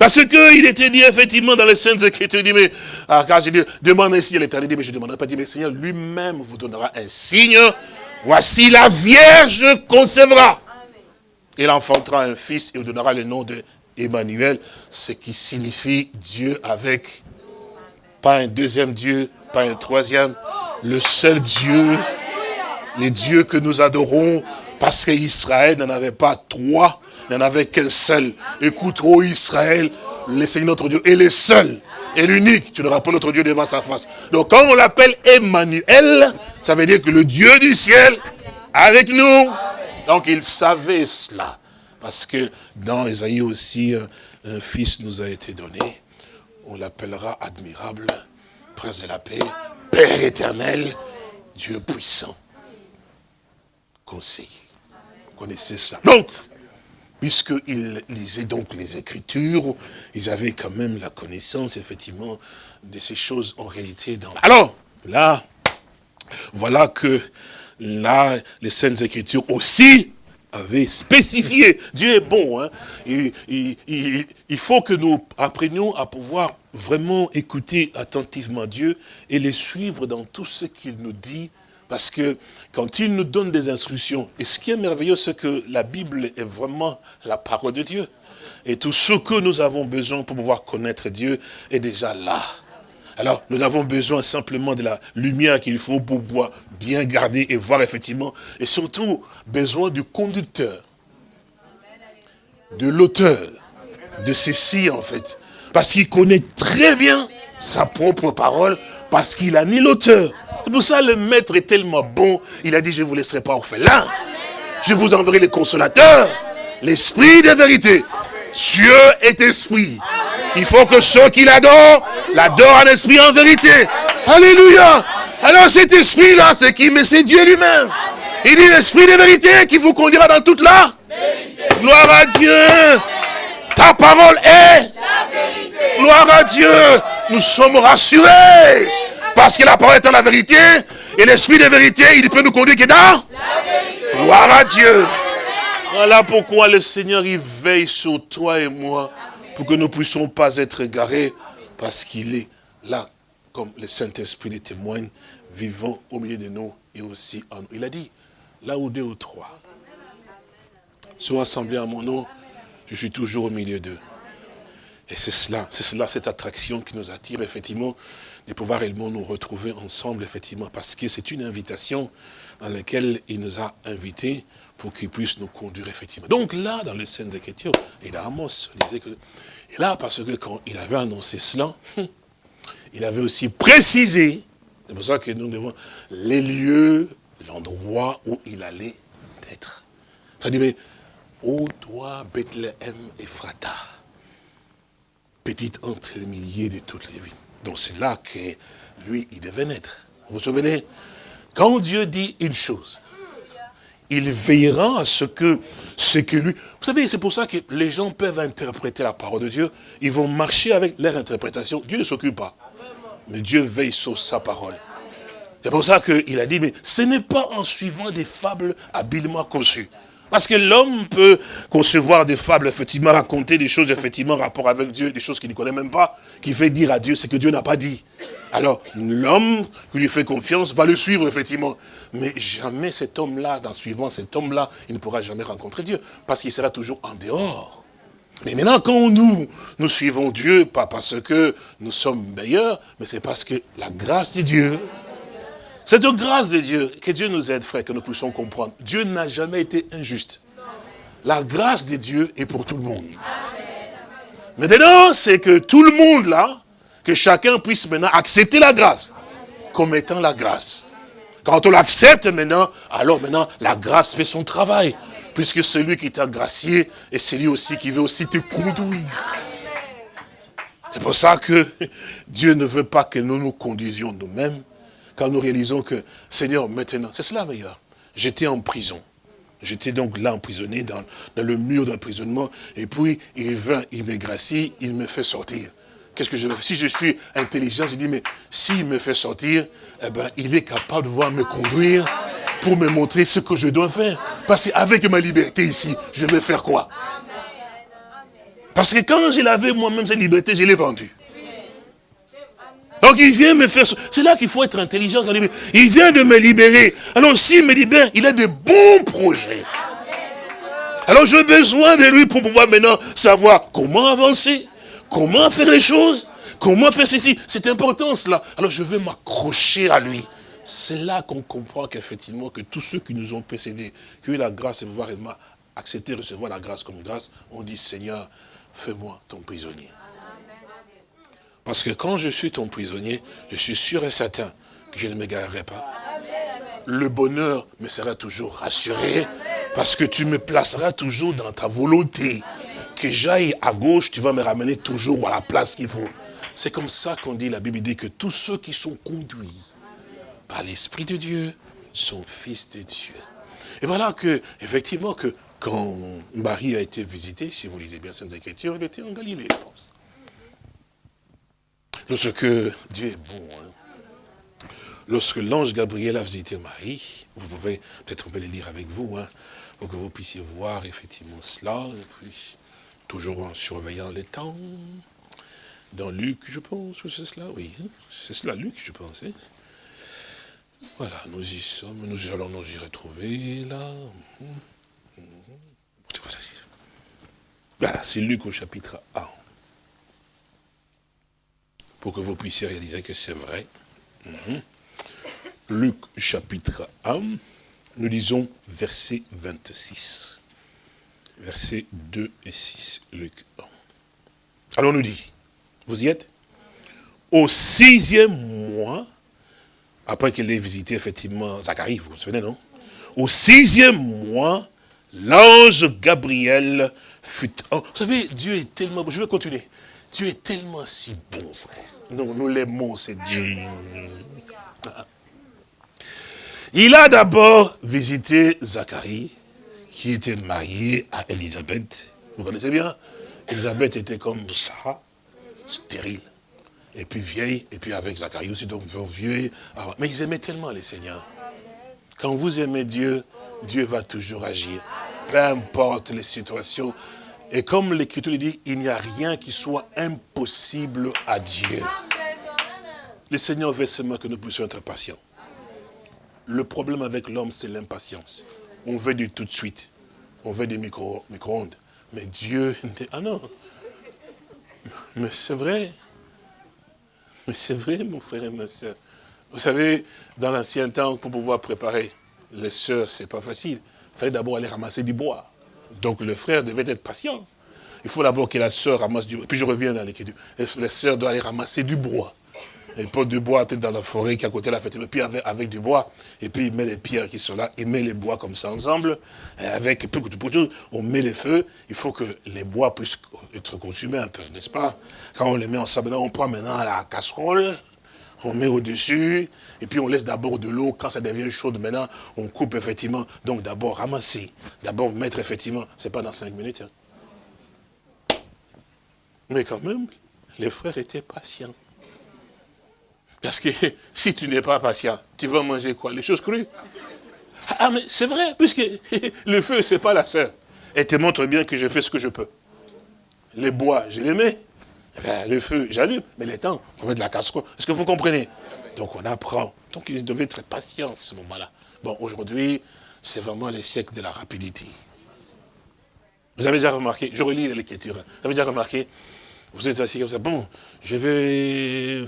Parce qu'il était dit, effectivement, dans les Saintes Écritures, il dit, mais, ah, quand j'ai dit, demande ainsi à l'éternité, mais je ne demanderai pas, dit, mais le Seigneur lui-même vous donnera un signe. Voici la Vierge concevra. Il enfantera un fils et vous donnera le nom de Emmanuel, ce qui signifie Dieu avec, pas un deuxième Dieu, pas un troisième, le seul Dieu les dieux que nous adorons, parce qu'Israël n'en avait pas trois, il n'y en avait qu'un seul. Écoute, ô Israël, le Seigneur notre Dieu est le seul et l'unique. Tu ne pas notre Dieu devant sa face. Donc quand on l'appelle Emmanuel, ça veut dire que le Dieu du ciel avec nous. Donc il savait cela. Parce que dans Esaïe aussi, un fils nous a été donné. On l'appellera admirable, prince de la paix, Père éternel, Dieu puissant, conseiller. Vous connaissez ça. Donc, puisqu'ils lisaient donc les Écritures, ils avaient quand même la connaissance, effectivement, de ces choses en réalité. Dans... Alors, là, voilà que là, les Saintes Écritures aussi avaient spécifié. Dieu est bon. Hein. Il, il, faut que nous apprenions à pouvoir vraiment écouter attentivement Dieu et les suivre dans tout ce qu'il nous dit parce que quand il nous donne des instructions, et ce qui est merveilleux, c'est que la Bible est vraiment la parole de Dieu. Et tout ce que nous avons besoin pour pouvoir connaître Dieu est déjà là. Alors, nous avons besoin simplement de la lumière qu'il faut pour pouvoir bien garder et voir effectivement. Et surtout, besoin du conducteur, de l'auteur, de ceci en fait. Parce qu'il connaît très bien sa propre parole, parce qu'il a mis l'auteur. C'est pour ça le maître est tellement bon. Il a dit, je ne vous laisserai pas orphelin. Je vous enverrai les consolateurs. L'esprit de vérité. Dieu est esprit. Il faut que ceux qui l'adorent, l'adorent en esprit en vérité. Alléluia. Alors cet esprit-là, c'est qui? Mais c'est Dieu lui-même. Il dit l'esprit de vérité qui vous conduira dans toute la Gloire à Dieu. Ta parole est la vérité. Gloire à Dieu. Nous sommes rassurés. Parce que la parole est la vérité. Et l'esprit de vérité, il peut nous conduire que dans la vérité. Gloire à Dieu. Voilà pourquoi le Seigneur, il veille sur toi et moi. Pour que nous ne puissions pas être égarés. Parce qu'il est là, comme le Saint-Esprit le témoigne, vivant au milieu de nous et aussi en nous. Il a dit, là où deux ou trois sont assemblés à mon nom, je suis toujours au milieu d'eux. Et c'est cela, c'est cela, cette attraction qui nous attire, effectivement, de pouvoir réellement nous retrouver ensemble, effectivement, parce que c'est une invitation dans laquelle il nous a invités pour qu'il puisse nous conduire, effectivement. Donc là, dans les scènes d'écriture, et là, Amos disait que... Et là, parce que quand il avait annoncé cela, il avait aussi précisé, c'est pour ça que nous devons, les lieux, l'endroit où il allait être. Ça dit, mais, ô toi, Bethléem et Frata, petite entre les milliers de toutes les villes. Donc c'est là que lui, il devait naître. Vous vous souvenez? Quand Dieu dit une chose, il veillera à ce que, ce que lui... Vous savez, c'est pour ça que les gens peuvent interpréter la parole de Dieu. Ils vont marcher avec leur interprétation. Dieu ne s'occupe pas. Mais Dieu veille sur sa parole. C'est pour ça qu'il a dit, mais ce n'est pas en suivant des fables habilement conçues. Parce que l'homme peut concevoir des fables, effectivement, raconter des choses, effectivement, en rapport avec Dieu, des choses qu'il ne connaît même pas, qui fait dire à Dieu ce que Dieu n'a pas dit. Alors, l'homme qui lui fait confiance va le suivre, effectivement. Mais jamais cet homme-là, dans suivant cet homme-là, il ne pourra jamais rencontrer Dieu, parce qu'il sera toujours en dehors. Mais maintenant, quand nous, nous suivons Dieu, pas parce que nous sommes meilleurs, mais c'est parce que la grâce de Dieu c'est grâce de Dieu que Dieu nous aide, frère, que nous puissions comprendre. Dieu n'a jamais été injuste. La grâce de Dieu est pour tout le monde. Maintenant, c'est que tout le monde là, que chacun puisse maintenant accepter la grâce comme étant la grâce. Quand on l'accepte maintenant, alors maintenant, la grâce fait son travail. Puisque celui qui t'a gracié est celui aussi qui veut aussi te conduire. C'est pour ça que Dieu ne veut pas que nous nous conduisions nous-mêmes, quand nous réalisons que, Seigneur, maintenant, c'est cela meilleur. J'étais en prison. J'étais donc là emprisonné dans, le mur d'emprisonnement. Et puis, il vient, il me gracie, il me fait sortir. Qu'est-ce que je veux Si je suis intelligent, je dis, mais s'il me fait sortir, eh ben, il est capable de voir me conduire pour me montrer ce que je dois faire. Parce qu'avec ma liberté ici, je vais faire quoi? Parce que quand je l'avais moi-même, cette liberté, je l'ai vendue. Donc il vient me faire... C'est là qu'il faut être intelligent. Il vient de me libérer. Alors s'il me libère, il a de bons projets. Alors j'ai besoin de lui pour pouvoir maintenant savoir comment avancer, comment faire les choses, comment faire ceci. C'est important cela. Alors je vais m'accrocher à lui. c'est là qu'on comprend qu'effectivement, que tous ceux qui nous ont précédés, qui ont eu la grâce de pouvoir accepter, recevoir la grâce comme grâce, ont dit, Seigneur, fais-moi ton prisonnier. Parce que quand je suis ton prisonnier, je suis sûr et certain que je ne m'égarerai pas. Le bonheur me sera toujours rassuré, parce que tu me placeras toujours dans ta volonté. Que j'aille à gauche, tu vas me ramener toujours à la place qu'il faut. C'est comme ça qu'on dit, la Bible dit que tous ceux qui sont conduits par l'Esprit de Dieu sont fils de Dieu. Et voilà que, effectivement, que quand Marie a été visitée, si vous lisez bien cette écriture, elle était en Galilée, je pense. Lorsque Dieu est bon, hein. lorsque l'ange Gabriel a visité Marie, vous pouvez, peut-être le lire avec vous, hein, pour que vous puissiez voir effectivement cela, et toujours en surveillant les temps. Dans Luc, je pense que c'est cela, oui. Hein. C'est cela, Luc, je pense. Voilà, nous y sommes, nous allons nous y retrouver, là. Voilà, c'est Luc au chapitre 1. Pour que vous puissiez réaliser que c'est vrai. Mhm. Luc chapitre 1, nous lisons verset 26. Versets 2 et 6, Luc 1. Alors on nous dit, vous y êtes? Au sixième mois, après qu'il ait visité effectivement Zacharie, vous vous souvenez, non? Au sixième mois, l'ange Gabriel fut... Vous savez, Dieu est tellement... Je vais continuer. Dieu est tellement si bon, frère. Nous, nous l'aimons, c'est Dieu. Il a d'abord visité Zacharie, qui était marié à Elisabeth. Vous connaissez bien? Elisabeth était comme ça, stérile et puis vieille, et puis avec Zacharie aussi, donc vieux. Mais ils aimaient tellement les seigneurs. Quand vous aimez Dieu, Dieu va toujours agir. Peu importe les situations. Et comme l'Écriture dit, il n'y a rien qui soit impossible à Dieu. Le Seigneur veut seulement que nous puissions être patients. Le problème avec l'homme, c'est l'impatience. On veut du tout de suite. On veut des micro-ondes. Micro Mais Dieu... Ah non Mais c'est vrai. Mais c'est vrai, mon frère et ma soeur. Vous savez, dans l'ancien temps, pour pouvoir préparer les sœurs, c'est pas facile. Il fallait d'abord aller ramasser du bois. Donc le frère devait être patient. Il faut d'abord que la sœur ramasse du bois. Puis je reviens dans l'écriture. La sœur doit aller ramasser du bois. Elle porte du bois dans la forêt qui est à côté de la fête. Puis avec, avec, du bois, et puis il met les pierres qui sont là, il met les bois comme ça ensemble. Et avec, on met les feux. Il faut que les bois puissent être consumés un peu, n'est-ce pas? Quand on les met ensemble, on prend maintenant la casserole, on met au-dessus, et puis on laisse d'abord de l'eau. Quand ça devient chaud, maintenant, on coupe effectivement. Donc d'abord ramasser, d'abord mettre effectivement, c'est pas dans cinq minutes. Hein. Mais quand même, les frères étaient patients. Parce que si tu n'es pas patient, tu vas manger quoi? Les choses crues. Ah, mais c'est vrai, puisque le feu, c'est pas la sœur. Elle te montre bien que je fais ce que je peux. Les bois, je les mets. Eh ben, le feu, j'allume. Mais les temps, on met de la casserole. Est-ce que vous comprenez? Donc on apprend. Donc il devait être patient à ce moment-là. Bon, aujourd'hui, c'est vraiment les siècles de la rapidité. Vous avez déjà remarqué, je relis l'écriture, vous avez déjà remarqué, vous êtes assis comme ça, bon, je vais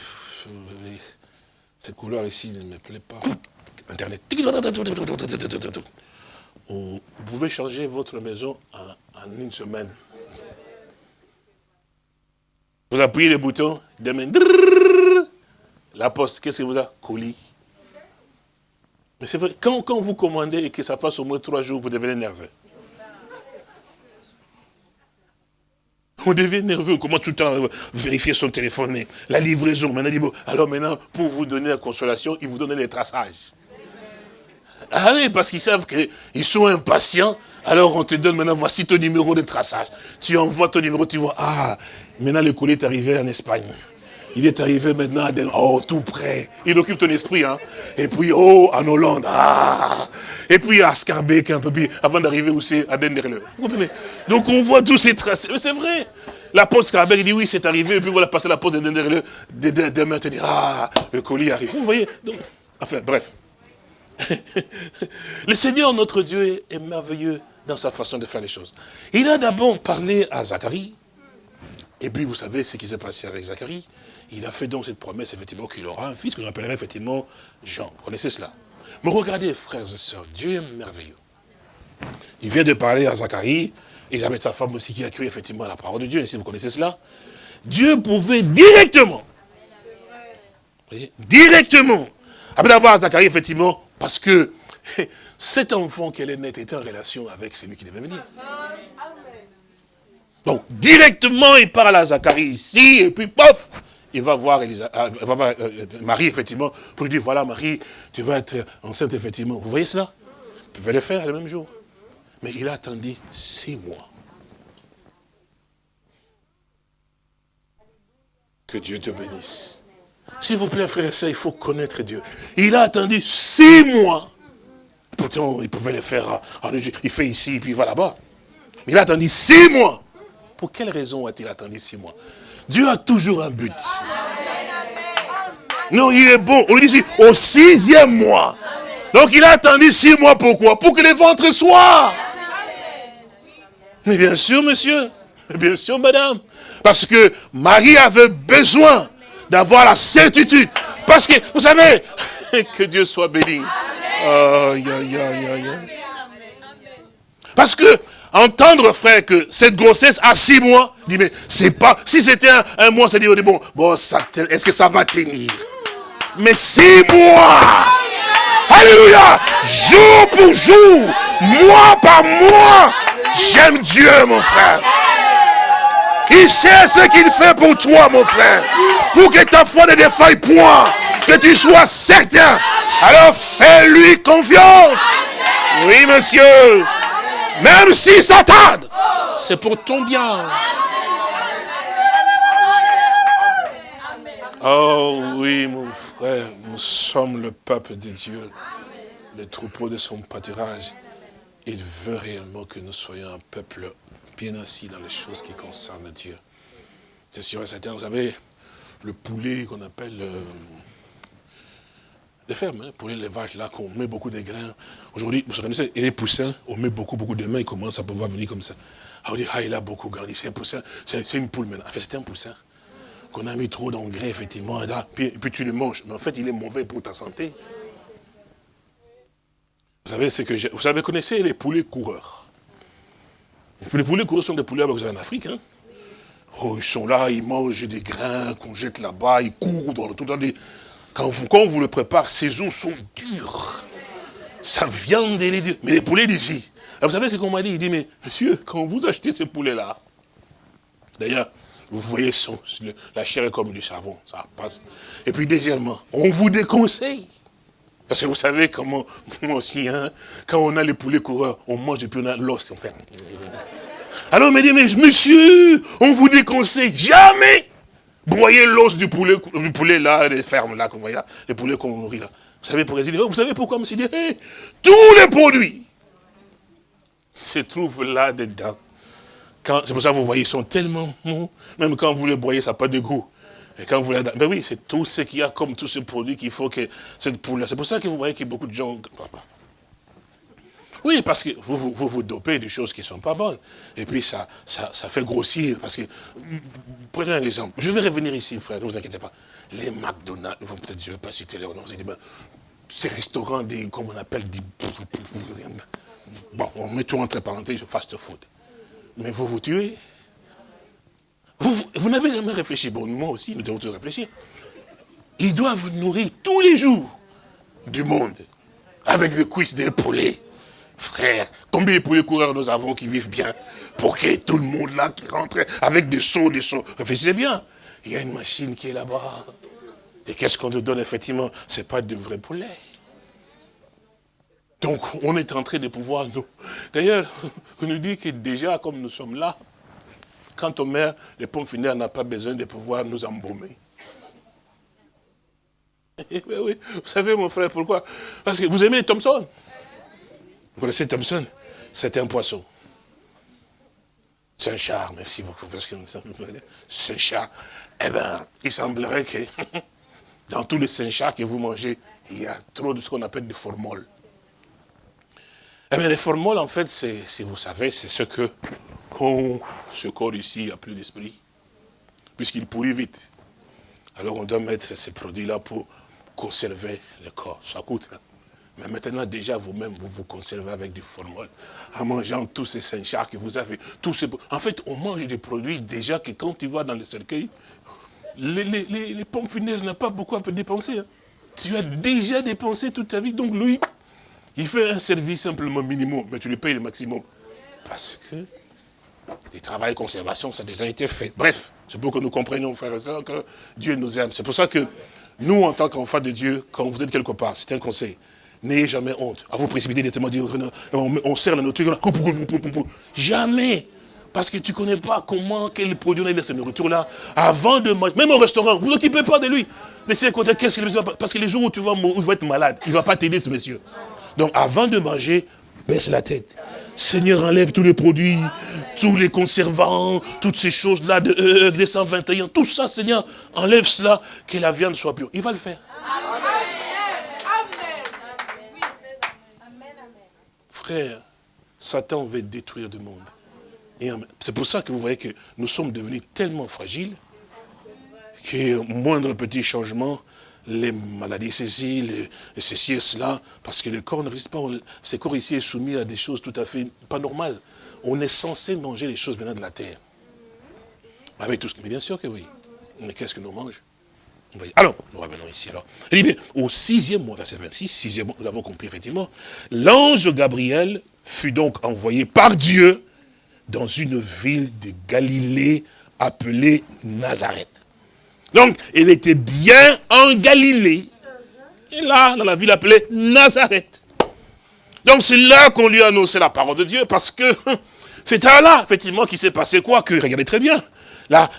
cette couleur ici ne me plaît pas. Internet. Vous pouvez changer votre maison en, une semaine. Vous appuyez le bouton, demain, la poste, qu'est-ce que vous a Colis. Mais c'est vrai, quand, vous commandez et que ça passe au moins trois jours, vous devenez nerveux. On devient nerveux, comment tout le temps vérifier son téléphone, la livraison. Maintenant, alors maintenant, pour vous donner la consolation, ils vous donnent les traçages. Ah oui, parce qu'ils savent qu'ils sont impatients. Alors on te donne maintenant, voici ton numéro de traçage. Tu envoies ton numéro, tu vois, ah, maintenant le colis est arrivé en Espagne. Il est arrivé maintenant à Den oh, tout près. Il occupe ton esprit, hein. Et puis, oh, en Hollande, ah. Et puis à Scarbeck, un peu plus, avant d'arriver aussi à Denderle. Vous comprenez? Donc on voit tous ces traces. C'est vrai. La poste Scarbeck dit oui, c'est arrivé, et puis voilà, passer la poste de Denderle. Demain, tu dis, ah, le colis arrive. Vous voyez? Donc, Enfin, bref. le Seigneur, notre Dieu, est merveilleux dans sa façon de faire les choses. Il a d'abord parlé à Zacharie. Et puis, vous savez ce qui s'est passé avec Zacharie il a fait donc cette promesse, effectivement, qu'il aura un fils que appellerait effectivement Jean. Vous connaissez cela Mais regardez, frères et sœurs, Dieu est merveilleux. Il vient de parler à Zacharie, et avec sa femme aussi qui a cru effectivement à la parole de Dieu, et si vous connaissez cela, Dieu pouvait directement, directement, après d'avoir Zacharie, effectivement, parce que cet enfant qu'elle est née était en relation avec celui qui devait venir. Donc, directement, il parle à Zacharie ici, et puis, pof, il va voir, euh, euh, euh, Marie, effectivement, pour lui dire, voilà, Marie, tu vas être enceinte, effectivement. Vous voyez cela? Il pouvait le faire le même jour. Mais il a attendu six mois. Que Dieu te bénisse. S'il vous plaît, frère et soeur, il faut connaître Dieu. Il a attendu six mois. Pourtant, il pouvait le faire en Il fait ici, puis il va là-bas. Il a attendu six mois. Pour quelle raison a-t-il attendu six mois? Dieu a toujours un but. Non, il est bon. On dit ici, au sixième mois. Donc il a attendu six mois, pourquoi? Pour que les ventres soient. Mais bien sûr, monsieur. Bien sûr, madame. Parce que Marie avait besoin d'avoir la certitude. Parce que, vous savez, que Dieu soit béni. Parce que, entendre, frère, que cette grossesse a six mois, mais c'est pas, si c'était un, mois, ça dit, bon, bon, est-ce que ça va tenir? Mais six mois Alléluia Jour pour jour, mois par mois, j'aime Dieu, mon frère. Il sait ce qu'il fait pour toi, mon frère. Pour que ta foi ne défaille point. Que tu sois certain. Alors fais-lui confiance. Oui, monsieur. Même si ça tarde, c'est pour ton bien. Oh oui, mon frère, nous sommes le peuple de Dieu, le troupeau de son pâturage. Il veut réellement que nous soyons un peuple bien assis dans les choses qui concernent Dieu. C'est sûr et certain, vous savez, le poulet qu'on appelle euh, les fermes, hein, pour l'élevage, là, qu'on met beaucoup de grains. Aujourd'hui, vous savez, et les poussins, on met beaucoup, beaucoup de mains, ils commencent à pouvoir venir comme ça. Ah, on dit, ah, il a beaucoup grandi, c'est un poussin, c'est une poule maintenant. En fait, c'était un poussin qu'on a mis trop d'engrais, effectivement, et, là, puis, puis, tu le manges. Mais en fait, il est mauvais pour ta santé. Vous savez, ce que vous savez, connaissez les poulets coureurs. Les poulets coureurs sont des poulets que vous avez en Afrique, hein. Oh, ils sont là, ils mangent des grains qu'on jette là-bas, ils courent dans le tout. Dans quand vous, quand vous le préparez, ces os sont durs. Ça vient de les Mais les poulets d'ici. Vous savez ce qu'on m'a dit? Il dit, mais monsieur, quand vous achetez ces poulets-là, d'ailleurs, vous voyez, la chair est comme du savon, ça passe. Et puis deuxièmement, on vous déconseille. Parce que vous savez comment, moi aussi, hein, quand on a les poulets coureurs, on mange et puis on a l'os. Alors on me dit, mais monsieur, on vous déconseille jamais broyer l'os du poulet, du poulet là, les fermes là, qu'on voit là, les poulets qu'on nourrit là. Vous savez pourquoi? Vous savez pourquoi, monsieur? Dit, tous les produits se trouvent là dedans. C'est pour ça que vous voyez, ils sont tellement mous, même quand vous les broyez, ça n'a pas de goût. Et quand vous les... Mais oui, c'est tout ce qu'il y a comme tous ces produits qu'il faut que cette poule C'est pour ça que vous voyez a beaucoup de gens... Oui, parce que vous vous, vous, dopez des choses qui ne sont pas bonnes. Et puis ça, ça, fait grossir. Parce que, prenez un exemple. Je vais revenir ici, frère, ne vous inquiétez pas. Les McDonald's, peut-être, je ne vais pas citer les noms, ben, ces restaurants, des, comme on appelle, des... Bon, on met tout entre parenthèses, fast food. Mais vous vous tuez. Vous, vous, n'avez jamais réfléchi. Bon, moi aussi, nous devons tous réfléchir. Ils doivent nourrir tous les jours du monde avec le cuisses des poulets. Frère, combien de poulets coureurs nous avons qui vivent bien Pour que tout le monde là qui rentre avec des sauts, des sauts. Réfléchissez bien. Il y a une machine qui est là-bas. Et qu'est-ce qu'on nous donne effectivement? Ce n'est pas de vrais poulets. Donc, on est en train de pouvoir nous... D'ailleurs, on nous dit que déjà, comme nous sommes là, quand on meurt, les pommes funèbres n'a pas besoin de pouvoir nous embaumer. oui, oui. Vous savez, mon frère, pourquoi? Parce que vous aimez les Thompson. Vous connaissez Thompson? C'était un poisson. C'est un char, merci beaucoup. C'est un char. Eh bien, il semblerait que dans tous les saint chars que vous mangez, il y a trop de ce qu'on appelle du formol. Eh bien, les formoles, en fait, si vous savez, c'est ce que, quand ce corps ici a plus d'esprit, puisqu'il pourrit vite. Alors on doit mettre ces produits-là pour conserver le corps. Ça coûte. Hein. Mais maintenant, déjà, vous-même, vous vous conservez avec du formol. En mangeant tous ces saint chars que vous avez. Tous ces... En fait, on mange des produits déjà que quand tu vas dans le cercueil, les, les, pompes funèbres n'ont pas beaucoup à dépenser. Hein. Tu as déjà dépensé toute ta vie. Donc lui, il fait un service simplement minimum, mais tu lui payes le maximum. Parce que des travaux de conservation, ça a déjà été fait. Bref, c'est pour que nous comprenions, frères et sœurs, que Dieu nous aime. C'est pour ça que nous, en tant qu'enfants de Dieu, quand vous êtes quelque part, c'est un conseil. N'ayez jamais honte. À vous précipiter dire, on, sert la nourriture. Jamais. Parce que tu ne connais pas comment, quel produit on a dans cette nourriture-là. Avant de manger, même au restaurant, vous occupez pas de lui. Laissez côté, qu'est-ce qu'il Parce que les jours où tu vas, où être malade, il ne va pas t'aider ce monsieur. Donc avant de manger, baisse la tête. Seigneur, enlève tous les produits, tous les conservants, toutes ces choses-là de euh, 121, tout ça, Seigneur, enlève cela, que la viande soit pure. Il va le faire. Frère, Satan veut détruire le monde. C'est pour ça que vous voyez que nous sommes devenus tellement fragiles que moindre petit changement, les maladies ceci, les, ceci et cela, parce que le corps ne résiste pas. ce corps ici est soumis à des choses tout à fait pas normales. On est censé manger les choses venant de la terre. Avec tout ce que... Mais bien sûr que oui. Mais qu'est-ce que nous mangeons alors, nous revenons ici alors. au sixième mois, verset 26, sixième mois, nous l'avons compris effectivement, l'ange Gabriel fut donc envoyé par Dieu dans une ville de Galilée appelée Nazareth. Donc, il était bien en Galilée. Et là, dans la ville appelée Nazareth. Donc, c'est là qu'on lui a annoncé la parole de Dieu, parce que c'est là, effectivement, qu'il s'est passé quoi Que, regardez très bien, là,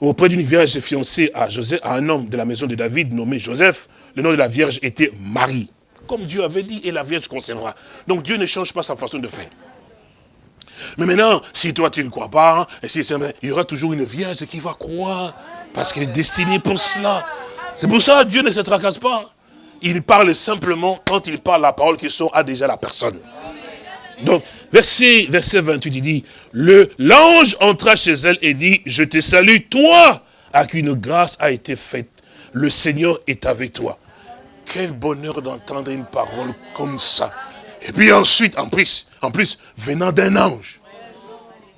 auprès d'une vierge fiancée à, Joseph, un homme de la maison de David nommé Joseph. Le nom de la vierge était Marie. Comme Dieu avait dit, et la vierge conservera. Donc Dieu ne change pas sa façon de faire. Mais maintenant, si toi tu ne crois pas, et si, il y aura toujours une vierge qui va croire, parce qu'elle est destinée pour cela. C'est pour ça que Dieu ne se tracasse pas. Il parle simplement, quand il parle la parole qui sont à déjà la personne. Donc, verset, verset 28, il dit, l'ange entra chez elle et dit, je te salue, toi, à qui une grâce a été faite. Le Seigneur est avec toi. Quel bonheur d'entendre une parole comme ça. Et puis ensuite, en plus, en plus venant d'un ange.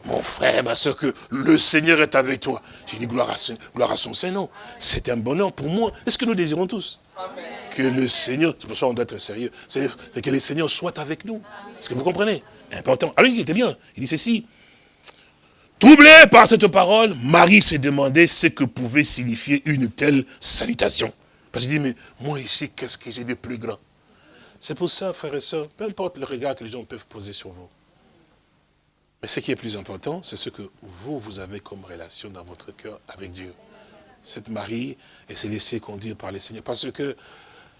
Mon frère ma soeur, que le Seigneur est avec toi. J'ai dit gloire à, gloire à son Seigneur. C'est un bonheur pour moi. Est-ce que nous désirons tous Que le Seigneur, c'est pour ça qu'on doit être sérieux, c'est que le Seigneur soit avec nous. Est-ce que vous comprenez? Important. Alors il était bien. Il dit ceci. Troublé par cette parole, Marie s'est demandé ce que pouvait signifier une telle salutation. Parce qu'il dit, mais moi ici, qu'est-ce que j'ai de plus grand C'est pour ça, frères et sœurs, peu importe le regard que les gens peuvent poser sur vous. Mais ce qui est plus important, c'est ce que vous, vous avez comme relation dans votre cœur avec Dieu. Cette Marie, elle s'est laissée conduire par le Seigneur. Parce que,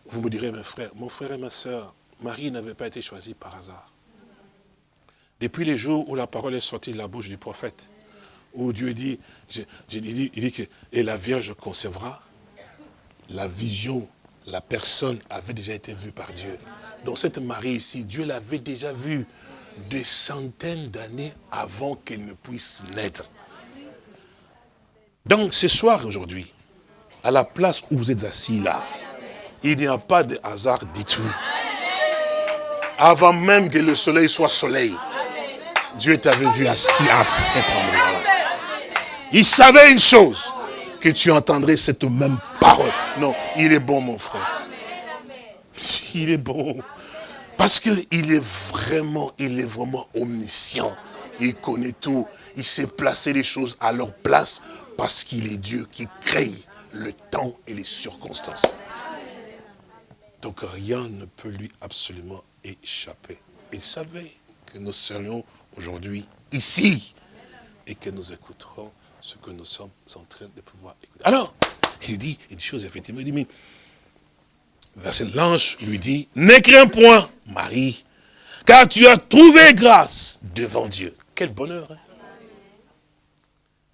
vous me direz, mes frères, mon frère et ma soeur, Marie n'avait pas été choisie par hasard. Depuis les jours où la parole est sortie de la bouche du prophète, où Dieu dit, il dit, que et la Vierge conservera, la vision, la personne avait déjà été vue par Dieu. Donc cette Marie ici, Dieu l'avait déjà vue des centaines d'années avant qu'elle ne puisse naître. Donc ce soir, aujourd'hui, à la place où vous êtes assis là, il n'y a pas de hasard du tout. Avant même que le soleil soit soleil, Dieu t'avait vu assis à cet endroit-là. Il savait une chose, que tu entendrais cette même parole. Non, il est bon mon frère. Il est bon. Parce qu'il est vraiment, il est vraiment omniscient. Il connaît tout. Il sait placer les choses à leur place parce qu'il est Dieu qui crée le temps et les circonstances. Donc rien ne peut lui absolument échapper. Il savait que nous serions aujourd'hui ici et que nous écouterons ce que nous sommes en train de pouvoir écouter. Alors, il dit une chose, effectivement, il dit, mais verset l'ange lui dit, n'écris point, Marie, car tu as trouvé grâce devant Dieu. Quel bonheur. Hein?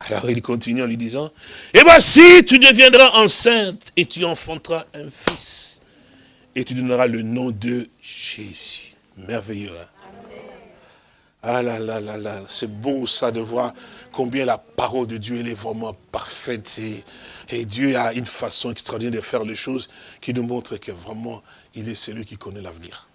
Alors il continue en lui disant, et voici, tu deviendras enceinte et tu enfanteras un fils. Et tu donneras le nom de Jésus. Merveilleux. Hein? Ah là là là là, c'est beau ça de voir combien la parole de Dieu elle est vraiment parfaite. Et, Dieu a une façon extraordinaire de faire les choses qui nous montre que vraiment, il est celui qui connaît l'avenir.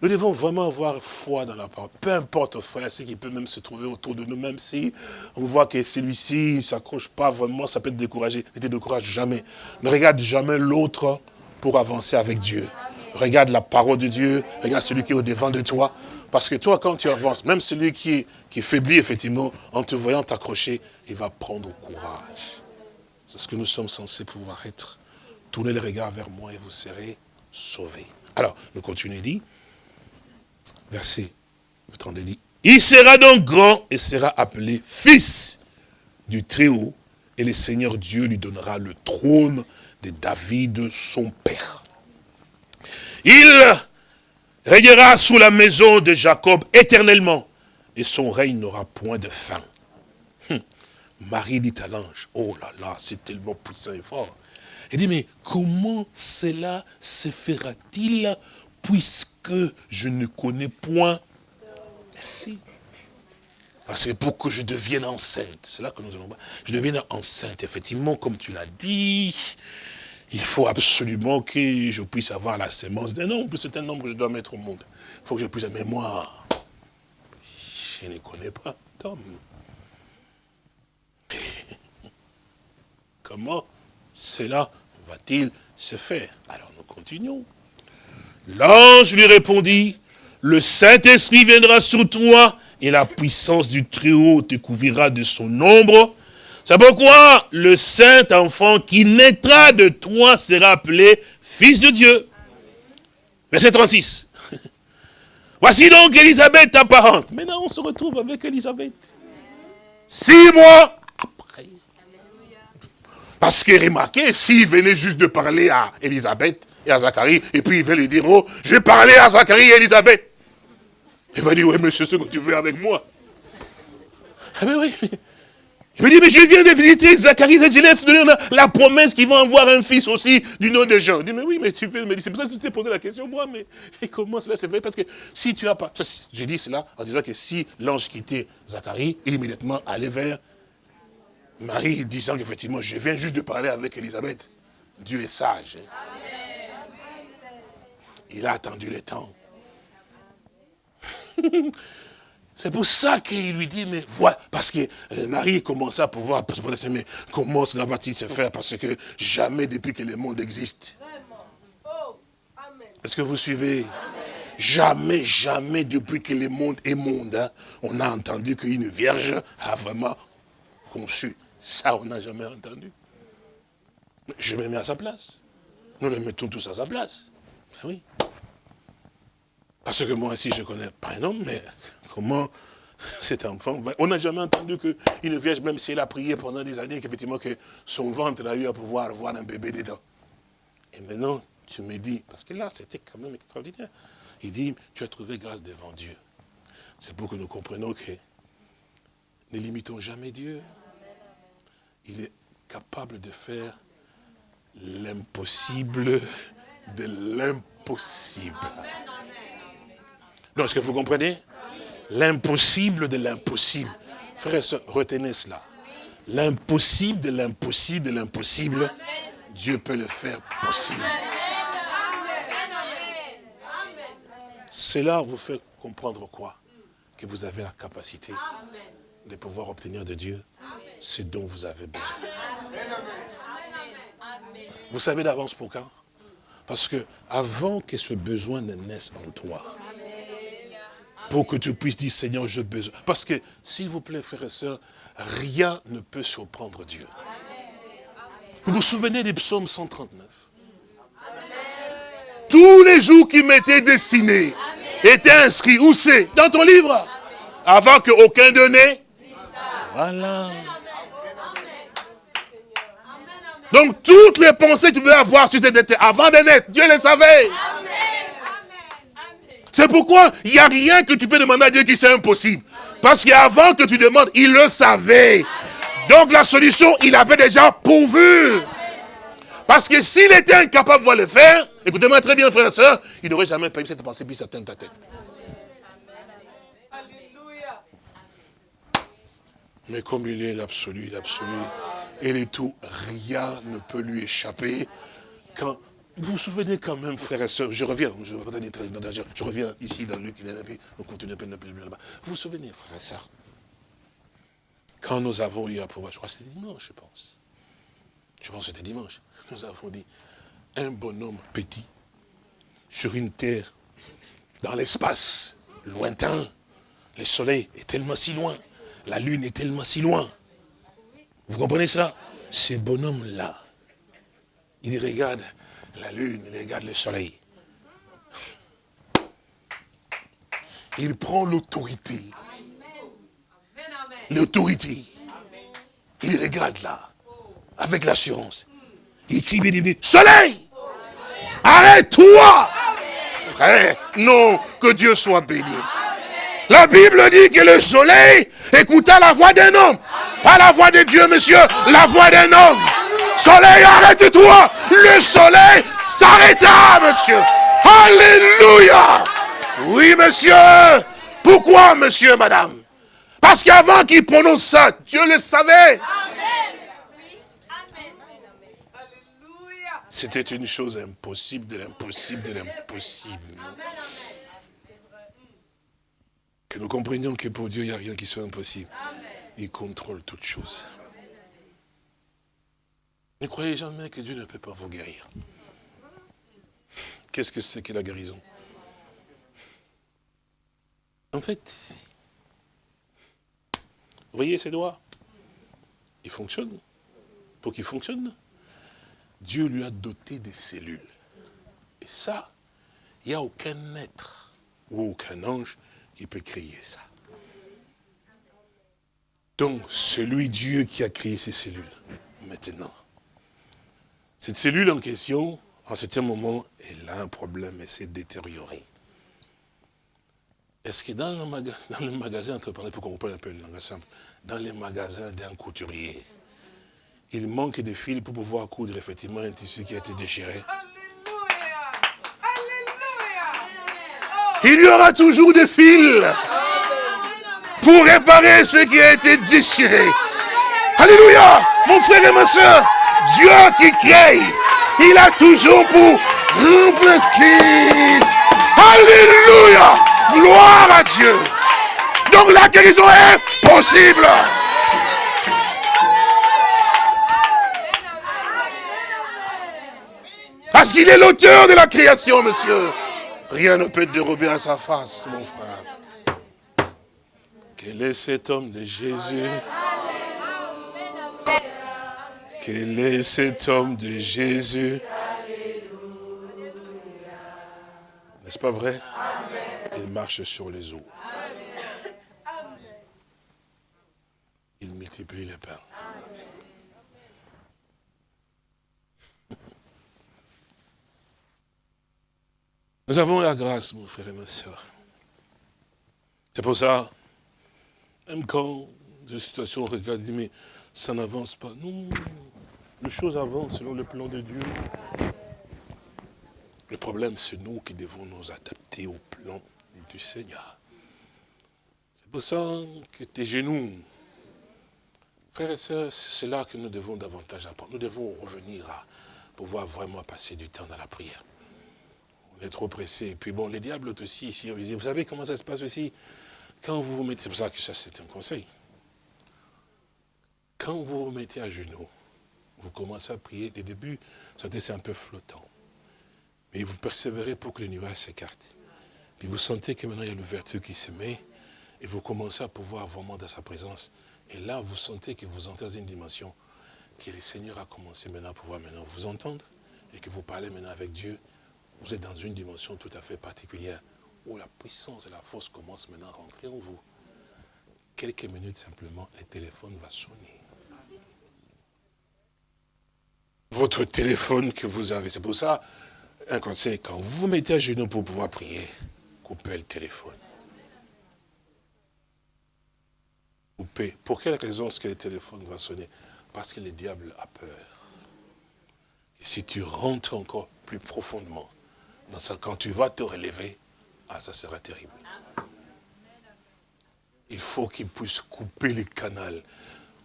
Nous devons vraiment avoir foi dans la parole. Peu importe, frère, ce qui peut même se trouver autour de nous, même si on voit que celui-ci ne s'accroche pas vraiment, ça peut te décourager. Ne te décourage jamais. Ne regarde jamais l'autre pour avancer avec Dieu. Regarde la parole de Dieu, regarde celui qui est au devant de toi. Parce que toi, quand tu avances, même celui qui, qui faiblit, effectivement, en te voyant t'accrocher, il va prendre courage. C'est ce que nous sommes censés pouvoir être. Tournez les regards vers moi et vous serez sauvés. Alors, nous continuons, dit, verset 32 dit, il sera donc grand et sera appelé fils du Très-Haut, et le Seigneur Dieu lui donnera le trône de David, son père. Il régnera sous la maison de Jacob éternellement, et son règne n'aura point de fin. Hum. Marie dit à l'ange, oh là là, c'est tellement puissant et fort. Elle dit, mais comment cela se fera-t-il puisque je ne connais point Merci. Parce que pour que je devienne enceinte, c'est là que nous allons je devienne enceinte, effectivement, comme tu l'as dit, il faut absolument que je puisse avoir la sémence d'un homme, c'est un homme que je dois mettre au monde. Il faut que je puisse, mais moi, je ne connais pas d'homme. Comment cela va-t-il se faire? Alors nous continuons. L'ange lui répondit, le Saint-Esprit viendra sur toi et la puissance du Très-Haut te couvrira de son ombre. C'est pourquoi le saint enfant qui naîtra de toi sera appelé fils de Dieu. Verset 36. Voici donc Elisabeth, ta parente. Maintenant, on se retrouve avec Elisabeth. Six mois après. Parce que remarquez, s'il venait juste de parler à Elisabeth à Zacharie, et puis il va lui dire, oh, je vais parler à Zacharie et Elisabeth. Il va dire, oui, c'est ce que tu veux avec moi. Ah oui, il me dit, mais je viens de visiter Zacharie et je lui la promesse qu'ils vont avoir un fils aussi du nom de Jean. Je dis, mais oui, mais tu peux c'est pour ça que tu t'es posé la question, moi, mais comment cela se fait? Parce que si tu as pas, j'ai dit cela en disant que si l'ange quittait Zacharie, il immédiatement allait vers Marie, disant qu'effectivement, je viens juste de parler avec Elisabeth. Dieu est sage. Hein. Il a attendu le temps. C'est pour ça qu'il lui dit, mais voilà, parce que euh, Marie commençait à pouvoir mais comment cela va-t-il se faire? Parce que jamais depuis que le monde existe. Est-ce que vous suivez? Jamais, jamais depuis que le monde est monde, hein, on a entendu qu'une vierge a vraiment conçu. Ça, on n'a jamais entendu. Je me mets à sa place. Nous le mettons tous à sa place. Oui. Parce que moi aussi, je connais pas un homme, mais comment cet enfant On n'a jamais entendu qu'une vierge, même si elle a prié pendant des années, qu'effectivement que son ventre a eu à pouvoir avoir un bébé dedans. Et maintenant, tu me dis, parce que là, c'était quand même extraordinaire. Il dit, tu as trouvé grâce devant Dieu. C'est pour que nous comprenions que ne limitons jamais Dieu. Il est capable de faire l'impossible de l'impossible. Non, est-ce que vous comprenez? L'impossible de l'impossible. Frères et sœurs, retenez cela. L'impossible de l'impossible de l'impossible, Dieu peut le faire possible. Cela vous fait comprendre quoi? Que vous avez la capacité de pouvoir obtenir de Dieu ce dont vous avez besoin. Vous savez d'avance pourquoi? Parce que avant que ce besoin ne naisse en toi, pour que tu puisses dire, Seigneur, j'ai besoin. Parce que, s'il vous plaît, frères et sœurs, rien ne peut surprendre Dieu. Vous vous souvenez des psaumes 139 Tous les jours qui m'étaient destinés étaient inscrits. Où c'est? Dans ton livre? Avant qu'aucun de Voilà. Donc toutes les pensées que tu veux avoir sur cette terre, avant de naître, Dieu les savait. C'est pourquoi il n'y a rien que tu peux demander à Dieu qui c'est impossible. Parce qu'avant que tu demandes, il le savait. Donc la solution, il avait déjà pourvu. Parce que s'il était incapable de le faire, écoutez-moi très bien, frère et soeur, il n'aurait jamais permis cette pensée puisse atteindre ta tête. Mais comme il est l'absolu, l'absolu, et les tout, rien ne peut lui échapper. Quand vous vous souvenez quand même, frères et sœurs, je reviens, je, je reviens ici dans Luc, on continue là-bas. Vous vous souvenez, frères et sœurs, quand nous avons eu à pouvoir, je crois que c'était dimanche, je pense. Je pense que c'était dimanche. Nous avons dit, un bonhomme petit, sur une terre, dans l'espace, lointain, le soleil est tellement si loin, la lune est tellement si loin. Vous comprenez ça Ce bonhomme-là, il regarde la lune, regarde le soleil. Il prend l'autorité. L'autorité. Il regarde là, avec l'assurance. Il crie bien, soleil, arrête-toi. Frère, non, que Dieu soit béni. La Bible dit que le soleil écouta la voix d'un homme. Pas la voix de Dieu, monsieur, la voix d'un homme. Soleil, arrête-toi. Le soleil s'arrêta, monsieur. Alléluia. Oui, monsieur. Pourquoi, monsieur, madame? Parce qu'avant qu'il prononce ça, Dieu le savait. C'était une chose impossible de l'impossible de l'impossible. Que nous comprenions que pour Dieu, il n'y a rien qui soit impossible. Il contrôle toutes choses. Ne croyez jamais que Dieu ne peut pas vous guérir. Qu'est-ce que c'est que la guérison? En fait, vous voyez ces doigts? Ils fonctionnent. Pour qu'ils fonctionnent, Dieu lui a doté des cellules. Et ça, il n'y a aucun être ou aucun ange qui peut créer ça. Donc, celui Dieu qui a créé ces cellules, maintenant, cette cellule en question, en certain moment, elle a un problème, elle s'est détériorée. Est-ce que dans le, magasin, dans le magasin, pour qu'on comprenne un peu le langage simple, dans les magasins d'un couturier, il manque de fils pour pouvoir coudre effectivement un tissu qui a été déchiré? Il y aura toujours des fils pour réparer ce qui a été déchiré. Alléluia Mon frère et ma soeur, Dieu qui crée, il a toujours pour remplacer. Alléluia Gloire à Dieu. Donc la guérison est possible. Parce qu'il est l'auteur de la création, monsieur. Rien ne peut dérober à sa face, mon frère. Quel est cet homme de Jésus? Quel est cet homme de Jésus N'est-ce pas vrai? Il marche sur les eaux. Il multiplie les pains. Nous avons la grâce, mon frère et ma soeur. C'est pour ça, même quand des situations regardent, mais ça n'avance pas. Non, les choses avancent selon le plan de Dieu. Le problème, c'est nous qui devons nous adapter au plan du Seigneur. C'est pour ça que tes genoux, frères et sœurs, c'est là que nous devons davantage apprendre. Nous devons revenir à pouvoir vraiment passer du temps dans la prière. On est trop pressé. Et puis bon, les diables aussi, ici, vous savez comment ça se passe aussi? Quand vous vous mettez, c'est pour ça que ça c'est un conseil. Quand vous vous mettez à genoux, vous commencez à prier, les débuts, c'est un peu flottant. Mais vous persévérez pour que les nuages s'écartent. Puis vous sentez que maintenant il y a l'ouverture qui se met, et vous commencez à pouvoir vraiment dans sa présence. Et là, vous sentez que vous entrez dans une dimension que le Seigneur a commencé maintenant à pouvoir maintenant vous entendre, et que vous parlez maintenant avec Dieu, vous êtes dans une dimension tout à fait particulière où la puissance et la force commencent maintenant à rentrer en vous. Quelques minutes simplement, le téléphone va sonner. Votre téléphone que vous avez, c'est pour ça, un conseil, quand vous vous mettez à genoux pour pouvoir prier, coupez le téléphone. Coupez. Pour quelle raison est-ce que le téléphone va sonner? Parce que le diable a peur. Si tu rentres encore plus profondément quand tu vas te relever, ah, ça sera terrible. Il faut qu'il puisse couper les canaux.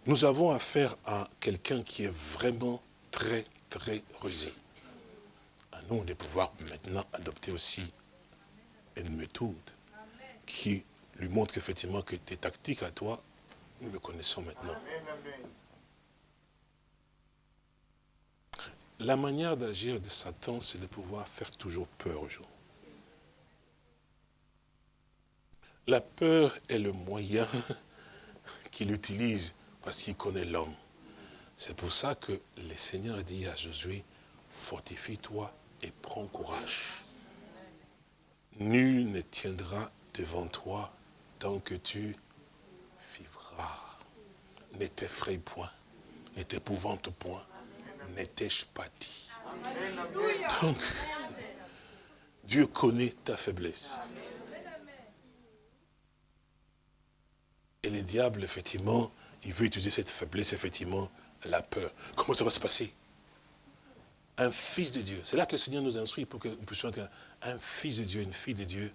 Nous avons affaire à quelqu'un qui est vraiment très, très rusé. À nous de pouvoir maintenant adopter aussi une méthode qui lui montre effectivement que tes tactiques à toi, nous le connaissons maintenant. La manière d'agir de Satan, c'est de pouvoir faire toujours peur aux gens. La peur est le moyen qu'il utilise parce qu'il connaît l'homme. C'est pour ça que le Seigneur dit à Josué, fortifie-toi et prends courage. Nul ne tiendra devant toi tant que tu vivras. Ne t'effraie point, ne t'épouvante point, ne t'ai-je pas dit? Donc, Dieu connaît ta faiblesse. Et le diable, effectivement, il veut utiliser cette faiblesse, effectivement, la peur. Comment ça va se passer? Un fils de Dieu. C'est là que le Seigneur nous instruit pour que nous puissions être un fils de Dieu, une fille de Dieu,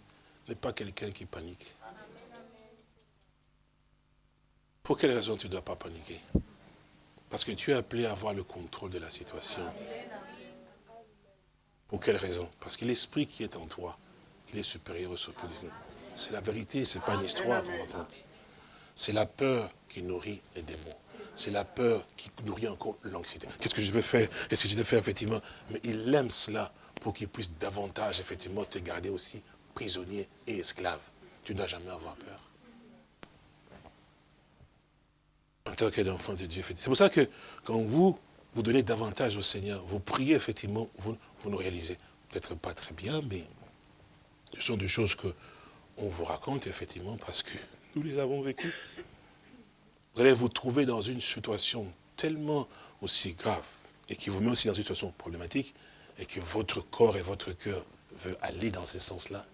n'est pas quelqu'un qui panique. Pour quelle raison tu ne dois pas paniquer? Parce que tu es appelé à avoir le contrôle de la situation. Pour quelle raison? Parce que l'esprit qui est en toi, il est supérieur au surplus. C'est la vérité, ce n'est pas une histoire. C'est la peur qui nourrit les démons. C'est la peur qui nourrit encore l'anxiété. Qu'est-ce que je vais faire? Est-ce que je vais faire, effectivement? Mais il aime cela pour qu'il puisse davantage, effectivement, te garder aussi prisonnier et esclave. Tu dois jamais avoir peur. En tant qu'enfant de Dieu, c'est pour ça que quand vous, vous donnez davantage au Seigneur, vous priez, effectivement, vous, vous ne réalisez peut-être pas très bien, mais ce sont des choses qu'on vous raconte, effectivement, parce que nous les avons vécues. Vous allez vous trouver dans une situation tellement aussi grave et qui vous met aussi dans une situation problématique et que votre corps et votre cœur veulent aller dans ce sens-là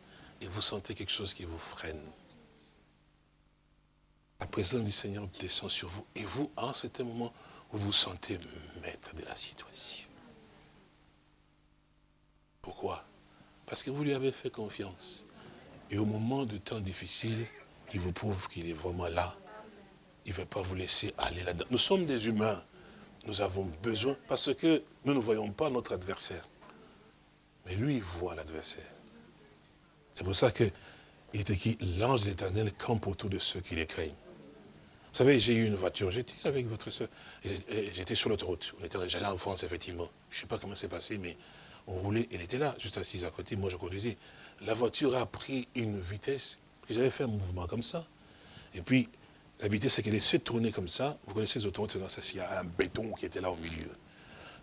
et vous sentez quelque chose qui vous freine. La présence du Seigneur descend sur vous et vous, en certain moment, vous vous sentez maître de la situation. Pourquoi? Parce que vous lui avez fait confiance. Et au moment de temps difficile, il vous prouve qu'il est vraiment là. Il ne veut pas vous laisser aller là-dedans. Nous sommes des humains. Nous avons besoin, parce que nous ne voyons pas notre adversaire. Mais lui, il voit l'adversaire. C'est pour ça qu'il est écrit, l'ange de l'éternel campe autour de ceux qui les craignent. Vous savez, j'ai eu une voiture, j'étais avec votre soeur, j'étais sur l'autoroute. J'allais en France, effectivement. Je ne sais pas comment c'est passé, mais on roulait, elle était là, juste assise à côté, moi je conduisais. La voiture a pris une vitesse j'avais fait un mouvement comme ça. Et puis, la vitesse, c'est qu'elle s'est tournée comme ça. Vous connaissez les autoroutes, il y a un béton qui était là au milieu.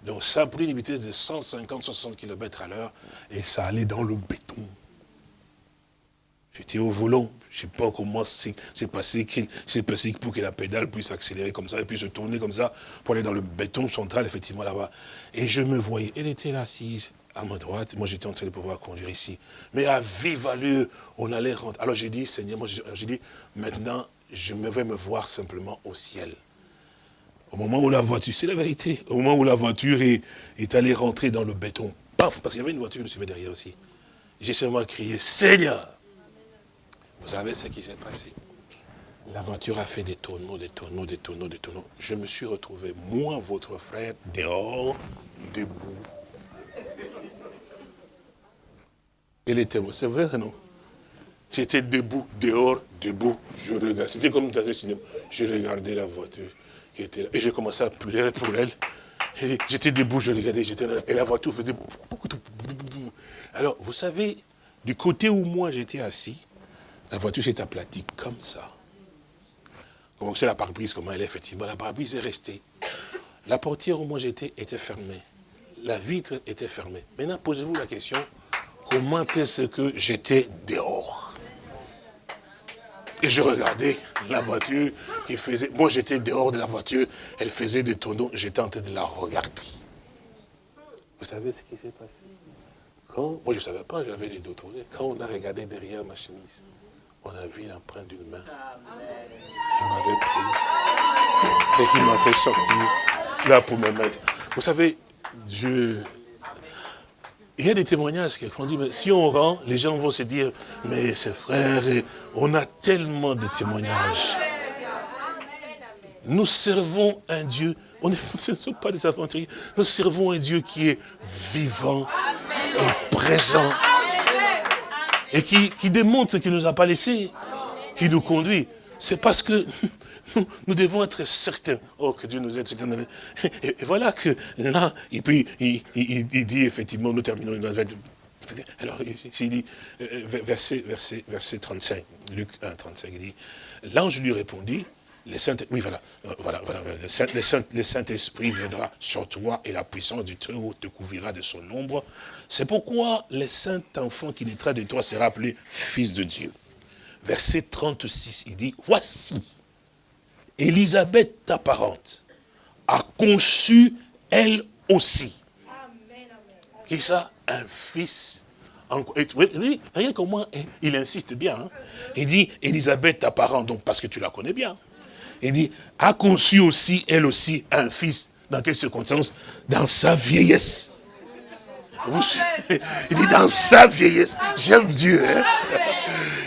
Donc ça a pris une vitesse de 150-60 km à l'heure et ça allait dans le béton. J'étais au volant, je ne sais pas comment c'est passé, pour que la pédale puisse accélérer comme ça et puis se tourner comme ça pour aller dans le béton central, effectivement là-bas. Et je me voyais, elle était là assise, à ma droite, moi j'étais en train de pouvoir conduire ici. Mais à vive allure, on allait rentrer. Alors j'ai dit, Seigneur, moi j'ai dit, maintenant, je vais me voir simplement au ciel. Au moment où la voiture, c'est la vérité, au moment où la voiture est, allée rentrer dans le béton, paf, parce qu'il y avait une voiture qui me derrière aussi. J'ai seulement crié, Seigneur Vous savez ce qui s'est passé? La voiture a fait des tonneaux, des tonneaux, des tonneaux, des tonneaux. Je me suis retrouvé, moi, votre frère, dehors, debout Elle était, c'est vrai, non? J'étais debout, dehors, debout, je regardais. C'était comme dans un cinéma. Je regardais la voiture qui était là. Et j'ai commencé à pleurer pour elle. J'étais debout, je regardais, j'étais là. Et la voiture faisait beaucoup de... Alors, vous savez, du côté où moi j'étais assis, la voiture s'est aplatie comme ça. Donc c'est la pare-brise, comment elle est effectivement. La pare-brise est restée. La portière où moi j'étais était fermée. La vitre était fermée. Maintenant, posez-vous la question, comment est-ce que j'étais dehors? Et je regardais la voiture qui faisait... Moi, j'étais dehors de la voiture, elle faisait des tonneaux, j'étais en train de la regarder. Vous savez ce qui s'est passé? Quand, Moi, je ne savais pas, j'avais les dos tournés. Quand on a regardé derrière ma chemise, on a vu l'empreinte d'une main qui m'avait pris et qui m'a fait sortir là pour me mettre. Vous savez, Dieu il y a des témoignages qu'on dit, mais si on rend, les gens vont se dire, mais c'est frère, on a tellement de témoignages. Nous servons un Dieu, on ne sommes pas des aventuriers, nous servons un Dieu qui est vivant et présent. Et qui, qui démontre qu'il ne nous a pas laissés, qui nous conduit. C'est parce que nous, devons être certains. Oh, que Dieu nous aide. Et, voilà que là, et puis il, dit effectivement, nous terminons. Alors, il dit, euh, verset, verset, verset 35, Luc 1, 35, il dit, l'ange lui répondit, les saints, oui, voilà, voilà, voilà le Saint-Esprit Saint viendra sur toi et la puissance du Très-Haut te couvrira de son ombre. C'est pourquoi le saint enfant qui naîtra de toi sera appelé fils de Dieu. Verset 36, il dit, voici, Élisabeth, ta parente, a conçu elle aussi. Qui ça Un fils. Rien comment il insiste bien. Hein. Il dit, Élisabeth, ta parente, donc parce que tu la connais bien. Il dit, a conçu aussi, elle aussi, un fils. Dans quelles circonstances Dans sa vieillesse. il dit, dans sa vieillesse. J'aime Dieu. Hein?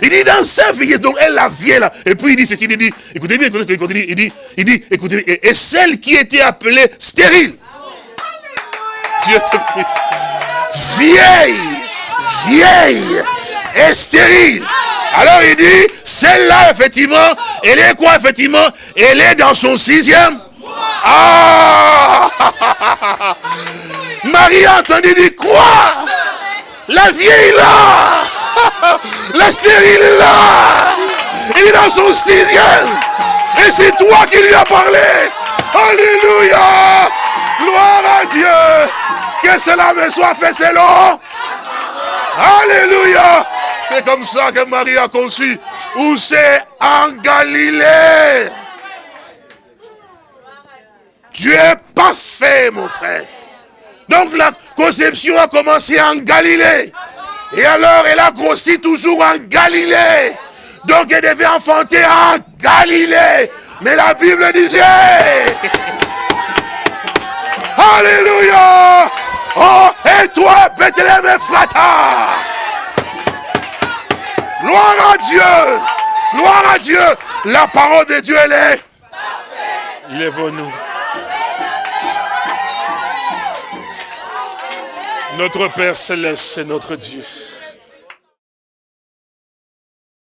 Il dit dans sa vieillesse, donc elle la vieille là. Et puis il dit ceci, il dit, écoutez bien, écoutez, écoutez, il dit, il dit, écoutez, et, celle qui était appelée stérile. Dieu te. Vieille, vieille et stérile. Alors il dit, celle-là, effectivement, elle est quoi, effectivement? Elle est dans son sixième. Ah Marie a entendu dire quoi? La vieille là La stérile là Il est dans son sixième Et c'est toi qui lui as parlé Alléluia Gloire à Dieu Que cela me soit fait selon Alléluia C'est comme ça que Marie a conçu. Où c'est En Galilée. Tu es parfait, mon frère. Donc la conception a commencé en Galilée. Et alors, elle a grossi toujours en Galilée. Donc, elle devait enfanter en Galilée. Mais la Bible disait... Alléluia Oh, et toi, Bethléem Frata Gloire à Dieu Gloire à Dieu La parole de Dieu, elle est... Lève-nous. Notre Père Céleste, c'est notre Dieu.